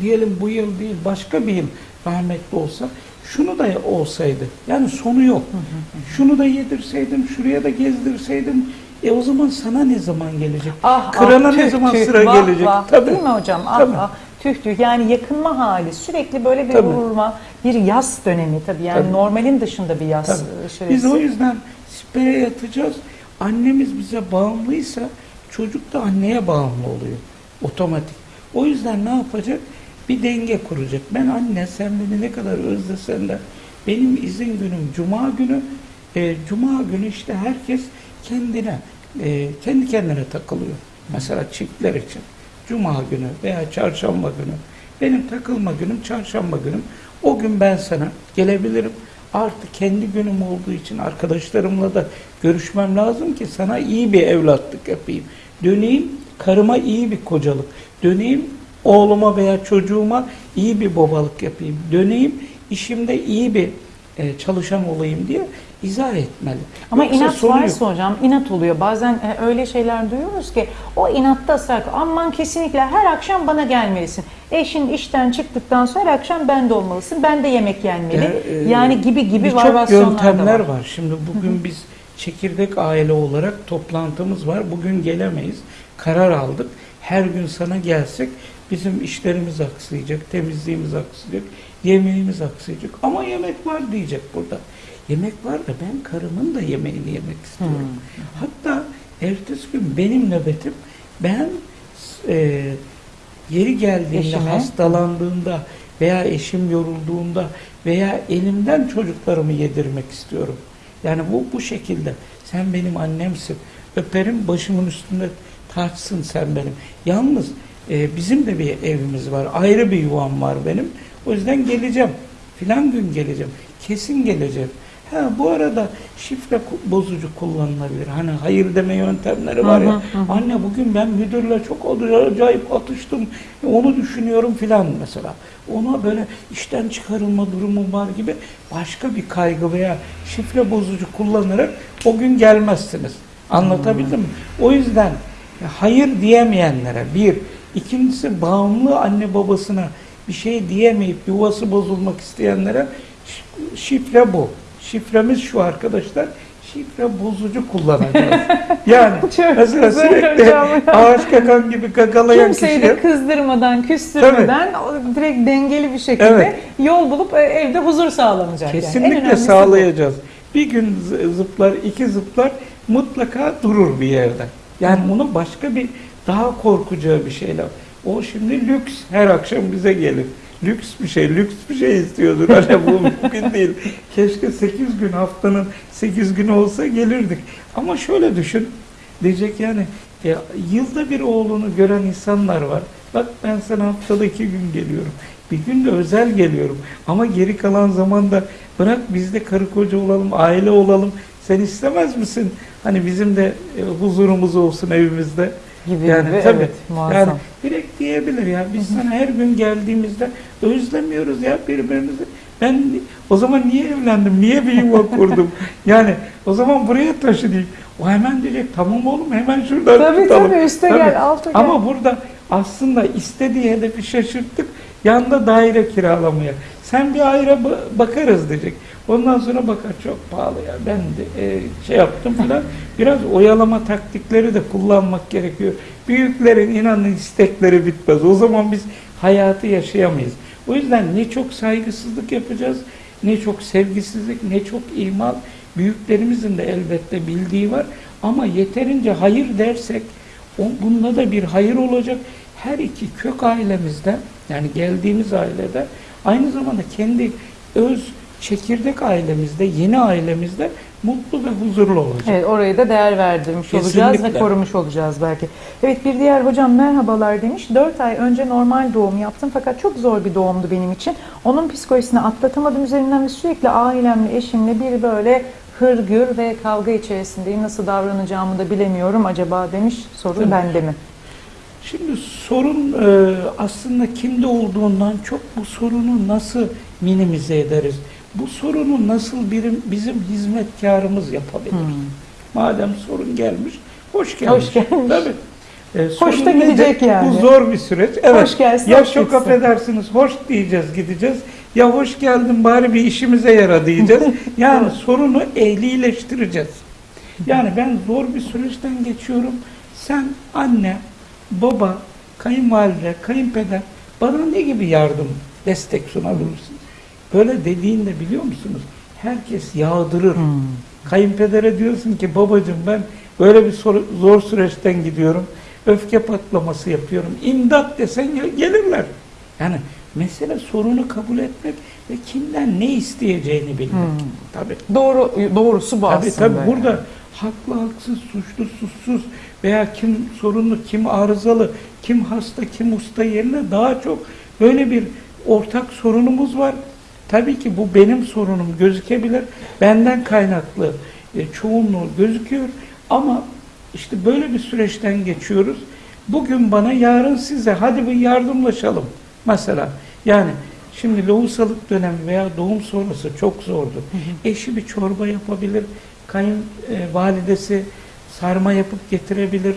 diyelim bu yıl değil başka bir yıl rahmetli olsa şunu da olsaydı yani sonu yok. Şunu da yedirseydim, şuraya da gezdirseydim e o zaman sana ne zaman gelecek? Ah, Kırana ah, ne tüh, zaman tüh, sıra vah, gelecek? vah. Tabii. Değil mi hocam? Ah, Tabii. ah, tüh tüh. Yani yakınma hali. Sürekli böyle bir Tabii. vurulma, bir yaz dönemi tabii. Yani Tabii. normalin dışında bir yaz Tabii. Biz o yüzden sipere yatacağız. Annemiz bize bağımlıysa çocuk da anneye bağımlı oluyor. Otomatik. O yüzden ne yapacak? Bir denge kuracak. Ben anne sen beni ne kadar özlesen de benim izin günüm cuma günü. E, cuma günü işte herkes kendine e, kendi kendine takılıyor. Mesela çiftler için. Cuma günü veya çarşamba günü. Benim takılma günüm çarşamba günüm. O gün ben sana gelebilirim. Artık kendi günüm olduğu için arkadaşlarımla da görüşmem lazım ki sana iyi bir evlatlık yapayım. Döneyim karıma iyi bir kocalık. Döneyim oğluma veya çocuğuma iyi bir babalık yapayım. Döneyim işimde iyi bir e, çalışan olayım diye izah etmeli. Ama Yoksa inat sonu yok. varsa hocam inat oluyor. Bazen e, öyle şeyler duyuyoruz ki o inatta ısrar. Aman kesinlikle her akşam bana gelmelisin. Eşin işten çıktıktan sonra her akşam bende olmalısın. Ben de yemek yenmeli. Ya, e, yani gibi gibi Birçok yöntemler var. var. Şimdi bugün biz çekirdek aile olarak toplantımız var. Bugün gelemeyiz. Karar aldık. Her gün sana gelsek bizim işlerimiz aksayacak, temizliğimiz aksayacak, yemeğimiz aksayacak. Ama yemek var diyecek burada. Yemek var da ben karımın da yemeğini yemek istiyorum. Hatta ertesi gün benim nöbetim ben e, yeri geldiğinde Eşime. hastalandığında veya eşim yorulduğunda veya elimden çocuklarımı yedirmek istiyorum. Yani bu bu şekilde. Sen benim annemsin. Öperim başımın üstünde taçsın sen benim. Yalnız e, bizim de bir evimiz var. Ayrı bir yuvam var benim. O yüzden geleceğim. Filan gün geleceğim. Kesin geleceğim. Ha bu arada şifre bozucu kullanılabilir. Hani hayır deme yöntemleri var ya. Anne bugün ben müdürle çok acayip atıştım. Onu düşünüyorum filan mesela. Ona böyle işten çıkarılma durumu var gibi başka bir kaygı veya şifre bozucu kullanarak o gün gelmezsiniz. Anlatabildim mi? O yüzden hayır diyemeyenlere bir, ikincisi bağımlı anne babasına bir şey diyemeyip yuvası bozulmak isteyenlere şi- şifre bu. Şifremiz şu arkadaşlar. Şifre bozucu kullanacağız. Yani mesela sürekli ağaç kakan gibi kakalayan Kimseyi kişiye kızdırmadan, küstürmeden o direkt dengeli bir şekilde Evet. yol bulup e, evde huzur sağlanacak. yani. Kesinlikle bu. sağlayacağız. Bir gün zı- zıplar, iki zıplar mutlaka durur bir yerde. Yani bunu başka bir daha korkacağı bir şeyle. O şimdi lüks her akşam bize gelir. Lüks bir şey, lüks bir şey istiyordur. Hani bu mümkün değil. Keşke 8 gün haftanın 8 günü olsa gelirdik. Ama şöyle düşün. Diyecek yani ya, yılda bir oğlunu gören insanlar var. Bak ben sana haftada iki gün geliyorum. Bir gün de özel geliyorum. Ama geri kalan zamanda bırak biz de karı koca olalım, aile olalım. Sen istemez misin? Hani bizim de e, huzurumuz olsun evimizde. Gibi Yani gibi, tabii. evet muazzam. Yani direkt diyebilir ya. Biz sana her gün geldiğimizde özlemiyoruz ya birbirimizi. Ben o zaman niye evlendim? Niye bir yuva kurdum? yani o zaman buraya taşı diyeyim. O hemen diyecek tamam oğlum hemen şuradan Tabii tutalım. tabii üste Tabii. gel, alta gel. Ama burada aslında istediği hedefi şaşırttık. Yanda daire kiralamaya. Sen bir ayrı ba- bakarız diyecek. Ondan sonra bakar çok pahalı ya. Ben de e, şey yaptım falan. Biraz oyalama taktikleri de kullanmak gerekiyor. Büyüklerin inanın istekleri bitmez. O zaman biz hayatı yaşayamayız. O yüzden ne çok saygısızlık yapacağız, ne çok sevgisizlik, ne çok imal. Büyüklerimizin de elbette bildiği var. Ama yeterince hayır dersek bunda da bir hayır olacak. Her iki kök ailemizde yani geldiğimiz ailede aynı zamanda kendi öz çekirdek ailemizde, yeni ailemizde mutlu ve huzurlu olacak. Evet orayı da değer verdirmiş olacağız ve Kesinlikle. korumuş olacağız belki. Evet bir diğer hocam merhabalar demiş. 4 ay önce normal doğum yaptım fakat çok zor bir doğumdu benim için. Onun psikolojisini atlatamadım üzerinden ve sürekli ailemle, eşimle bir böyle hırgür ve kavga içerisindeyim. Nasıl davranacağımı da bilemiyorum acaba demiş. Sorun Tabii. bende mi? Şimdi sorun e, aslında kimde olduğundan çok bu sorunu nasıl minimize ederiz? bu sorunu nasıl birim, bizim hizmetkarımız yapabilir? Madem sorun gelmiş, hoş gelmiş. Hoş gelmiş. Tabii. Ee, Hoş da gidecek yani. Bu zor bir süreç. Evet. Hoş gelsin, ya hoş çok gitsin. affedersiniz, hoş diyeceğiz, gideceğiz. Ya hoş geldin bari bir işimize yara diyeceğiz. Yani sorunu ehlileştireceğiz. Yani ben zor bir süreçten geçiyorum. Sen anne, baba, kayınvalide, kayınpeder bana ne gibi yardım, destek sunabilirsin? Böyle dediğinde biliyor musunuz? Herkes yağdırır. Kayınpedere diyorsun ki babacığım ben böyle bir soru- zor süreçten gidiyorum. Öfke patlaması yapıyorum. İmdat desen gel- gelirler. Yani mesele sorunu kabul etmek ve kimden ne isteyeceğini bilmek. Tabii. Doğru doğrusu bu Tabii aslında. tabii yani. burada haklı haksız, suçlu suçsuz veya kim sorunlu, kim arızalı, kim hasta, kim usta yerine daha çok böyle bir ortak sorunumuz var. Tabii ki bu benim sorunum gözükebilir. Benden kaynaklı e, çoğunluğu gözüküyor ama işte böyle bir süreçten geçiyoruz. Bugün bana, yarın size. Hadi bir yardımlaşalım. Mesela yani şimdi lohusalık dönemi veya doğum sonrası çok zordu. Eşi bir çorba yapabilir. Kayın e, validesi sarma yapıp getirebilir.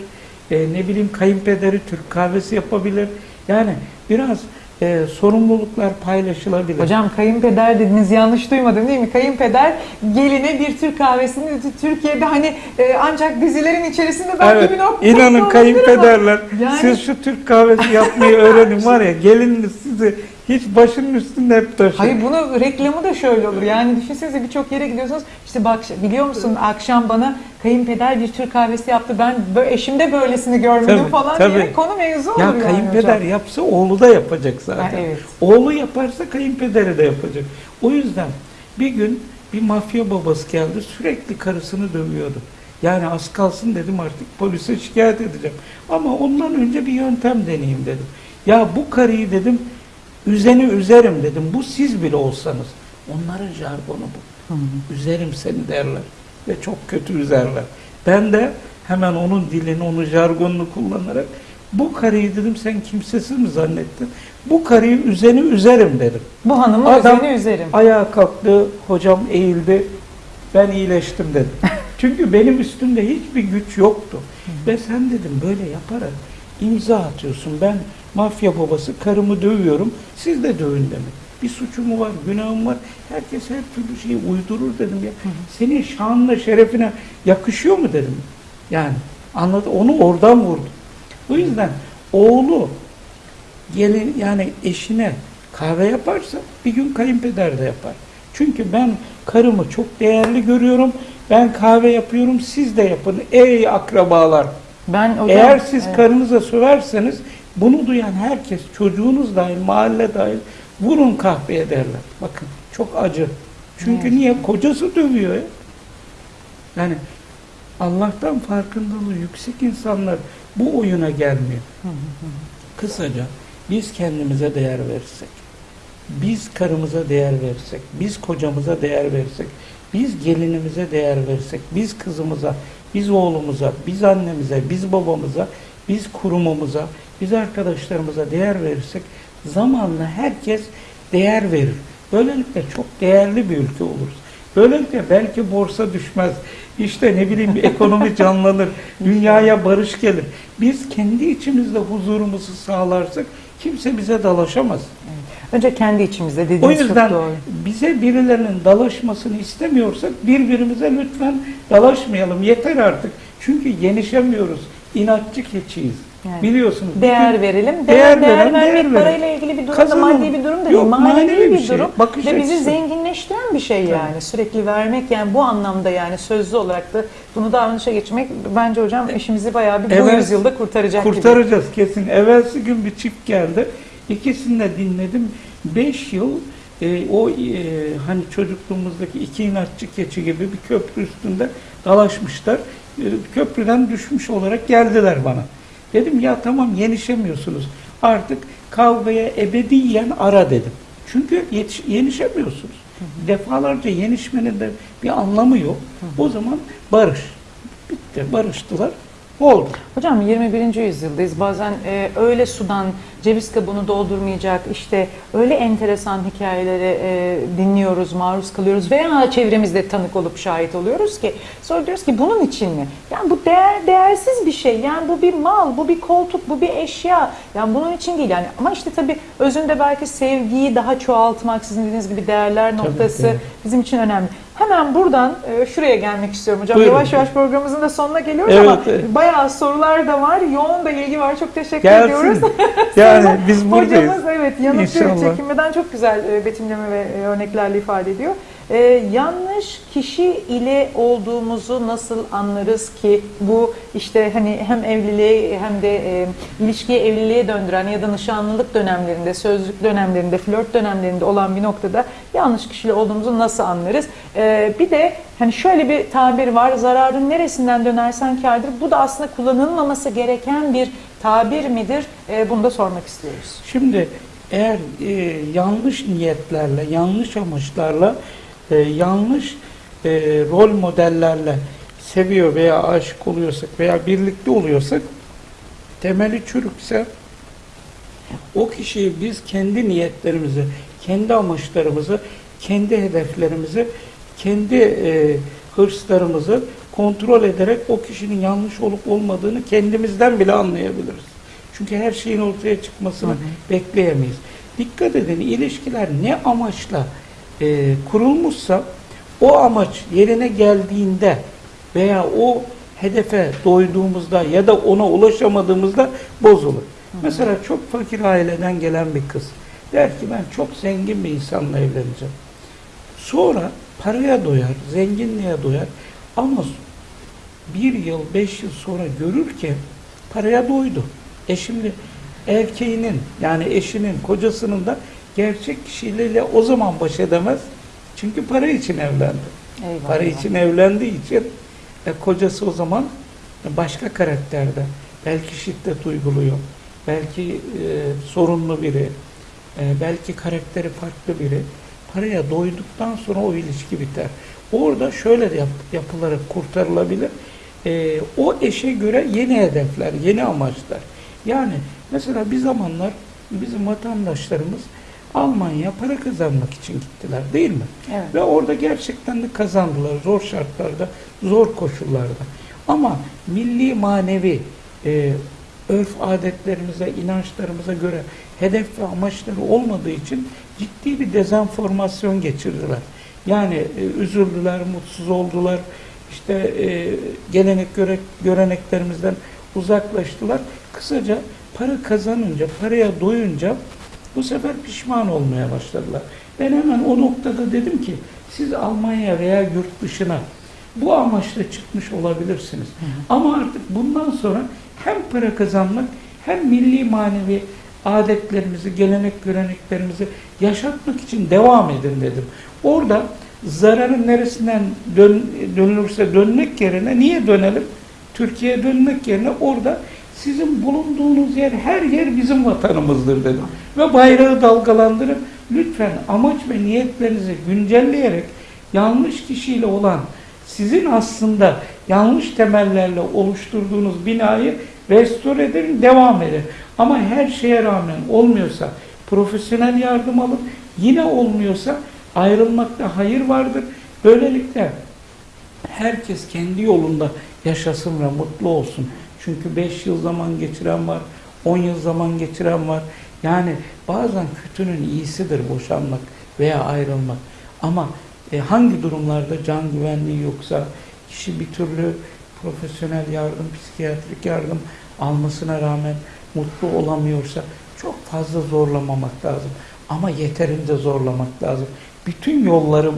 E, ne bileyim kayınpederi Türk kahvesi yapabilir. Yani biraz e, sorumluluklar paylaşılabilir. Hocam kayınpeder dediniz yanlış duymadım değil mi? Kayınpeder geline bir Türk kahvesini Türkiye'de hani e, ancak dizilerin içerisinde belki Evet, bir nokta inanın ama kayınpederler Yani- siz şu Türk kahvesi yapmayı öğrenin var ya gelininiz sizi hiç başının üstünde hep taşır. Hayır bunu reklamı da şöyle olur. Yani düşünsenize birçok yere gidiyorsunuz. İşte bak biliyor musun akşam bana kayınpeder bir Türk kahvesi yaptı. Ben bö- eşimde böylesini görmedim Tabii, falan tabii. diye konu mevzu olur Ya yani kayınpeder hocam. yapsa oğlu da yapacak zaten. Ha, evet. Oğlu yaparsa kayınpederi de yapacak. O yüzden bir gün bir mafya babası geldi sürekli karısını dövüyordu. Yani az kalsın dedim artık polise şikayet edeceğim. Ama ondan önce bir yöntem deneyeyim dedim. Ya bu karıyı dedim üzeni üzerim dedim. Bu siz bile olsanız. Onların jargonu bu. Üzerim seni derler. Ve çok kötü üzerler. Ben de hemen onun dilini, onun jargonunu kullanarak bu karıyı dedim sen kimsesiz mi zannettin? Bu karıyı üzeni üzerim dedim. Bu hanımın Adam- üzerine üzerim. Ayağa kalktı, hocam eğildi. Ben iyileştim dedim. Çünkü benim üstümde hiçbir güç yoktu. Ve sen dedim böyle yaparak imza atıyorsun. Ben mafya babası karımı dövüyorum. Siz de dövün demek. Bir suçum var, günahım var. Herkes her türlü şeyi uydurur dedim ya. Senin şanına, şerefine yakışıyor mu dedim. Yani anladı. Onu oradan vurdu. Bu yüzden oğlu gelin yani eşine kahve yaparsa bir gün kayınpeder de yapar. Çünkü ben karımı çok değerli görüyorum. Ben kahve yapıyorum siz de yapın ey akrabalar. Ben hocam, Eğer siz evet. karınıza söverseniz bunu duyan herkes çocuğunuz dahil mahalle dahil vurun kahveye derler. Bakın çok acı. Çünkü Evet. niye? Kocası dövüyor ya. Yani Allah'tan farkındalığı yüksek insanlar bu oyuna gelmiyor. Kısaca biz kendimize değer verirsek, biz karımıza değer verirsek, biz kocamıza değer verirsek, biz gelinimize değer verirsek, biz kızımıza, biz oğlumuza, biz annemize, biz babamıza, biz kurumumuza, biz arkadaşlarımıza değer verirsek zamanla herkes değer verir. Böylelikle çok değerli bir ülke oluruz. Böylelikle belki borsa düşmez. İşte ne bileyim ekonomi canlanır. Dünyaya barış gelir. Biz kendi içimizde huzurumuzu sağlarsak kimse bize dalaşamaz. Önce kendi içimizde O dediğiniz yüzden çok doğru. bize birilerinin dalaşmasını istemiyorsak birbirimize lütfen dalaşmayalım. Yeter artık. Çünkü yenişemiyoruz. İnatçı keçiyiz. Yani Biliyorsunuz. Değer verelim. Değer Değer, değer, veren, vermek değer parayla ilgili bir durum da Kazanalım. maddi bir durum da değil. Yok, Manevi, manevi bir bir şey. durum. Bakış Ve bizi açısı. zenginleştiren bir şey yani. Sürekli vermek yani bu anlamda yani sözlü olarak da bunu davranışa geçirmek bence hocam işimizi bayağı bir bu Evet. yüzyılda kurtaracak gibi. Kurtaracağız kesin. Evvelsi gün bir çift geldi. İkisini de dinledim. Beş yıl e, o e, hani çocukluğumuzdaki iki inatçı keçi gibi bir köprü üstünde dalaşmışlar. E, köprüden düşmüş olarak geldiler bana. Dedim ya tamam yenişemiyorsunuz. Artık kavgaya ebediyen ara dedim. Çünkü yetiş, yenişemiyorsunuz. Defalarca yenişmenin de bir anlamı yok. O zaman barış. Bitti. Barıştılar. Oldu. Hocam 21. yüzyıldayız. Bazen e, öyle sudan ceviz kabuğunu doldurmayacak işte öyle enteresan hikayeleri e, dinliyoruz, maruz kalıyoruz veya çevremizde tanık olup şahit oluyoruz ki sonra diyoruz ki bunun için mi? Yani bu değer değersiz bir şey. Yani bu bir mal, bu bir koltuk, bu bir eşya. Yani bunun için değil yani. Ama işte tabii özünde belki sevgiyi daha çoğaltmak sizin dediğiniz gibi değerler noktası tabii. bizim için önemli. Hemen buradan e, şuraya gelmek istiyorum hocam. Buyurun. Yavaş yavaş programımızın da sonuna geliyoruz Evet, ama evet. bayağı sorular da var. Yoğun da ilgi var. Çok teşekkür Gelsin. ediyoruz. Yani biz buradayız. Hocamız evet yanıtlıyor. İnşallah. Çekinmeden çok güzel e, betimleme ve e, örneklerle ifade ediyor. E, yanlış kişi ile olduğumuzu nasıl anlarız ki bu işte hani hem evliliğe hem de e, ilişkiyi evliliğe döndüren ya da nişanlılık dönemlerinde, sözlük dönemlerinde, flört dönemlerinde olan bir noktada yanlış kişiyle olduğumuzu nasıl anlarız? E, bir de hani şöyle bir tabir var. Zararın neresinden dönersen kârdır. Bu da aslında kullanılmaması gereken bir tabir midir? E, bunu da sormak istiyoruz. Şimdi eğer e, yanlış niyetlerle, yanlış amaçlarla, e, yanlış e, rol modellerle seviyor veya aşık oluyorsak veya birlikte oluyorsak temeli çürükse o kişiyi biz kendi niyetlerimizi, kendi amaçlarımızı, kendi hedeflerimizi, kendi e, hırslarımızı kontrol ederek o kişinin yanlış olup olmadığını kendimizden bile anlayabiliriz. Çünkü her şeyin ortaya çıkmasını bekleyemeyiz. Dikkat edin ilişkiler ne amaçla e, kurulmuşsa o amaç yerine geldiğinde veya o hedefe doyduğumuzda ya da ona ulaşamadığımızda bozulur. Mesela çok fakir aileden gelen bir kız der ki ben çok zengin bir insanla evleneceğim. Sonra paraya doyar, zenginliğe doyar ama bir yıl, beş yıl sonra görür ki paraya doydu. E şimdi erkeğinin yani eşinin, kocasının da gerçek kişiyle o zaman baş edemez. Çünkü para için evlendi. Eyvallah. Para için evlendiği için e, kocası o zaman başka karakterde. Belki şiddet uyguluyor. Belki e, sorunlu biri. e, belki karakteri farklı biri. Paraya doyduktan sonra o ilişki biter. Orada şöyle de yap, yapılarak kurtarılabilir. E, o eşe göre yeni hedefler, yeni amaçlar. Yani mesela bir zamanlar bizim vatandaşlarımız Almanya para kazanmak için gittiler değil mi? Evet. Ve orada gerçekten de kazandılar zor şartlarda, zor koşullarda. Ama milli manevi e, örf adetlerimize, inançlarımıza göre hedef ve amaçları olmadığı için ciddi bir dezenformasyon geçirdiler. Yani e, üzüldüler, mutsuz oldular, işte e, gelenek göre, göreneklerimizden uzaklaştılar. Kısaca para kazanınca, paraya doyunca bu sefer pişman olmaya başladılar. Ben hemen o noktada dedim ki siz Almanya veya yurt dışına bu amaçla çıkmış olabilirsiniz. Ama artık bundan sonra hem para kazanmak hem milli manevi adetlerimizi, gelenek göreneklerimizi yaşatmak için devam edin dedim. Orada zararın neresinden dön, dönülürse dönmek yerine niye dönelim? Türkiye'ye dönmek yerine orada sizin bulunduğunuz yer, her yer bizim vatanımızdır dedim. Ve bayrağı dalgalandırıp lütfen amaç ve niyetlerinizi güncelleyerek yanlış kişiyle olan sizin aslında yanlış temellerle oluşturduğunuz binayı restore edin, devam edin. Ama her şeye rağmen olmuyorsa profesyonel yardım alın. Yine olmuyorsa ayrılmakta hayır vardır. Böylelikle herkes kendi yolunda yaşasın ve mutlu olsun. Çünkü 5 yıl zaman geçiren var, 10 yıl zaman geçiren var. Yani bazen kötünün iyisidir boşanmak veya ayrılmak. Ama e, hangi durumlarda can güvenliği yoksa, kişi bir türlü profesyonel yardım, psikiyatrik yardım almasına rağmen mutlu olamıyorsa çok fazla zorlamamak lazım. Ama yeterince zorlamak lazım. Bütün yolları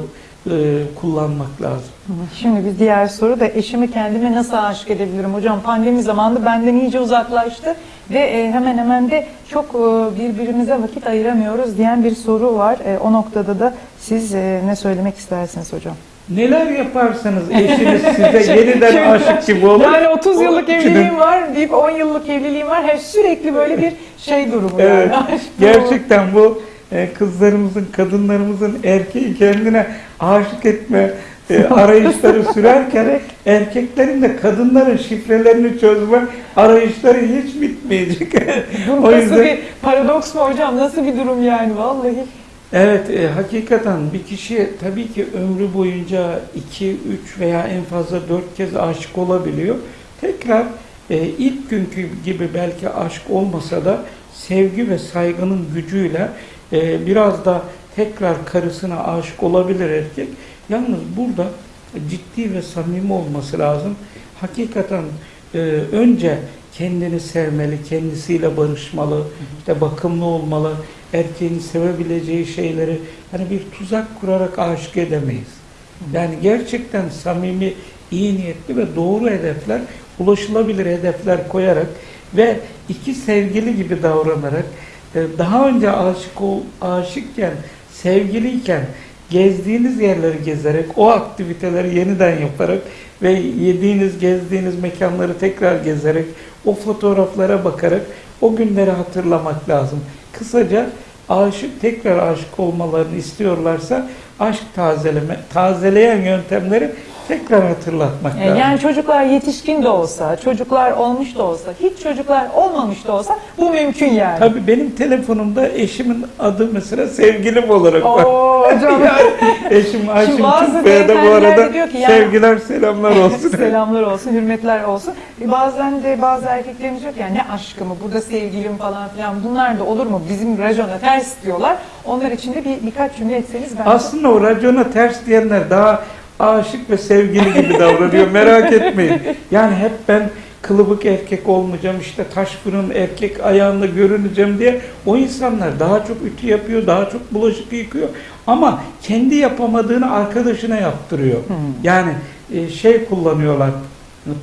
e, kullanmak lazım. Şimdi bir diğer soru da eşimi kendime nasıl aşık edebilirim hocam? Pandemi zamanında benden iyice uzaklaştı ve e, hemen hemen de çok e, birbirimize vakit ayıramıyoruz diyen bir soru var. E, o noktada da siz e, ne söylemek istersiniz hocam? Neler yaparsanız eşiniz size yeniden aşık gibi olur. Yani 30 yıllık evliliğim var deyip 10 yıllık evliliğim var. Hep sürekli böyle bir şey durumu Evet, yani. Aşk gerçekten bu kızlarımızın, kadınlarımızın erkeği kendine aşık etme e, arayışları sürerken erkeklerin de kadınların şifrelerini çözme arayışları hiç bitmeyecek. O nasıl yüzden bir paradoks mu hocam? Nasıl bir durum yani vallahi? Evet, e, hakikaten bir kişi tabii ki ömrü boyunca iki, üç veya en fazla dört kez aşık olabiliyor. Tekrar e, ilk günkü gibi belki aşk olmasa da sevgi ve saygının gücüyle e, biraz da tekrar karısına aşık olabilir erkek. Yalnız burada ciddi ve samimi olması lazım. Hakikaten e, önce kendini sevmeli, kendisiyle barışmalı, işte bakımlı olmalı, erkeğin sevebileceği şeyleri hani bir tuzak kurarak aşık edemeyiz. Yani gerçekten samimi, iyi niyetli ve doğru hedefler, ulaşılabilir hedefler koyarak ve iki sevgili gibi davranarak daha önce aşık ol, aşıkken, sevgiliyken gezdiğiniz yerleri gezerek, o aktiviteleri yeniden yaparak ve yediğiniz, gezdiğiniz mekanları tekrar gezerek, o fotoğraflara bakarak o günleri hatırlamak lazım. Kısaca aşık tekrar aşık olmalarını istiyorlarsa aşk tazeleme, tazeleyen yöntemleri tekrar hatırlatmak E, lazım. Yani çocuklar yetişkin de olsa, çocuklar olmuş da olsa, hiç çocuklar olmamış da olsa bu mümkün yani. Tabii benim telefonumda eşimin adı mesela sevgilim olarak var. Oo hocam. Eşim Ayşim bazı Türkbey'e de bu arada diyor ki yani- sevgiler selamlar olsun. Selamlar olsun, hürmetler olsun. E, Bazen de bazı erkeklerimiz ki yani ne aşkı mı, burada sevgilim falan filan bunlar da olur mu? Bizim racona ters diyorlar. Onlar için de bir birkaç cümle etseniz bence. Aslında o racona ters diyenler daha aşık ve sevgili gibi davranıyor. Merak etmeyin. Yani hep ben kılıbık erkek olmayacağım, işte taş fırın erkek ayağında görüneceğim diye o insanlar daha çok ütü yapıyor, daha çok bulaşık yıkıyor. Ama kendi yapamadığını arkadaşına yaptırıyor. Yani e, şey kullanıyorlar,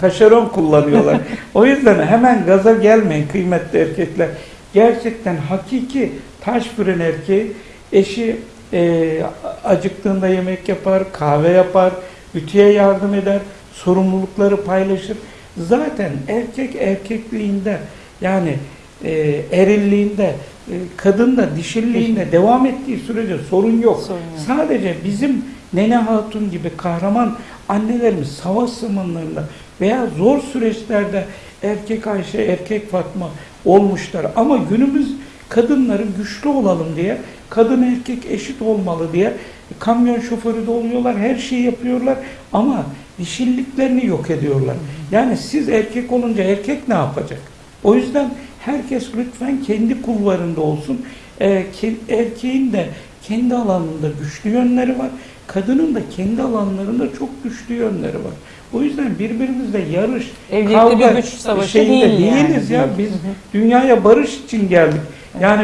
taşeron kullanıyorlar. o yüzden hemen gaza gelmeyin kıymetli erkekler. Gerçekten hakiki taş fırın erkeği eşi e, acıktığında yemek yapar, kahve yapar, ütüye yardım eder, sorumlulukları paylaşır. Zaten erkek erkekliğinde yani e, erilliğinde, e, kadın da dişilliğinde devam ettiği sürece sorun yok. Sorun yok. Sadece bizim Nene Hatun gibi kahraman annelerimiz savaş zamanlarında veya zor süreçlerde erkek Ayşe, erkek Fatma olmuşlar. Ama günümüz kadınları güçlü olalım diye, kadın erkek eşit olmalı diye kamyon şoförü de oluyorlar, her şeyi yapıyorlar ama dişilliklerini yok ediyorlar. Yani siz erkek olunca erkek ne yapacak? O yüzden herkes lütfen kendi kulvarında olsun. Ke- erkeğin de kendi alanında güçlü yönleri var. Kadının da kendi alanlarında çok güçlü yönleri var. O yüzden birbirimizle yarış, Evlilikte kavga bir güç savaşı şeyinde değil yani. değiliz ya. Biz dünyaya barış için geldik. Yani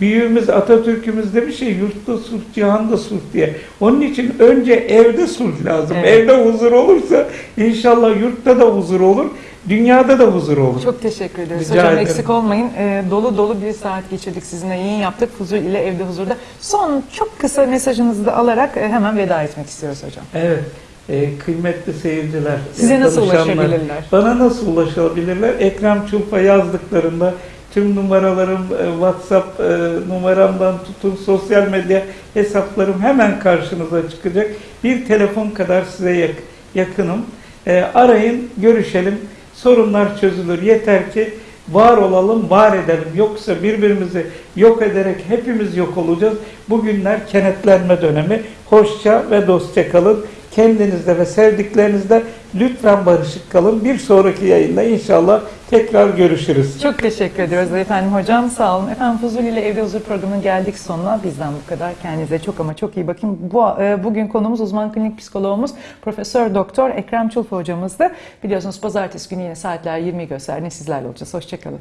büyüğümüz Atatürk'ümüz demiş ya yurtta sulh, cihanda sulh diye. Onun için önce evde sulh lazım. Evet. Evde huzur olursa inşallah yurtta da huzur olur, dünyada da huzur olur. Çok teşekkür ederiz. Rica Hocam ederim. eksik olmayın. Ee, dolu dolu bir saat geçirdik sizinle. Yayın yaptık. Fuzul ile Evde Huzur'da. Son çok kısa mesajınızı da alarak e, hemen veda etmek istiyoruz hocam. Evet. e, kıymetli seyirciler, Size e, nasıl ulaşabilirler? Bana nasıl ulaşabilirler? Ekrem Çulpa yazdıklarında tüm numaralarım, e, WhatsApp e, numaramdan tutun, sosyal medya hesaplarım hemen karşınıza çıkacak. Bir telefon kadar size yak- yakınım. E, arayın, görüşelim. Sorunlar çözülür. Yeter ki var olalım, var edelim. Yoksa birbirimizi yok ederek hepimiz yok olacağız. Bugünler kenetlenme dönemi. Hoşça ve dostça kalın. Kendinizde ve sevdiklerinizde lütfen barışık kalın. Bir sonraki yayında inşallah tekrar görüşürüz. Çok teşekkür ediyoruz efendim hocam. Sağ olun. Efendim Fuzul ile Evde Huzur programının geldik sonuna. Bizden bu kadar. Kendinize çok ama çok iyi bakın. Bu, e, bugün konumuz uzman klinik psikologumuz Profesör Doktor Ekrem Çulfa hocamızdı. Biliyorsunuz pazartesi günü yine saatler 20'yi gösterdiğinde sizlerle olacağız. Hoşçakalın.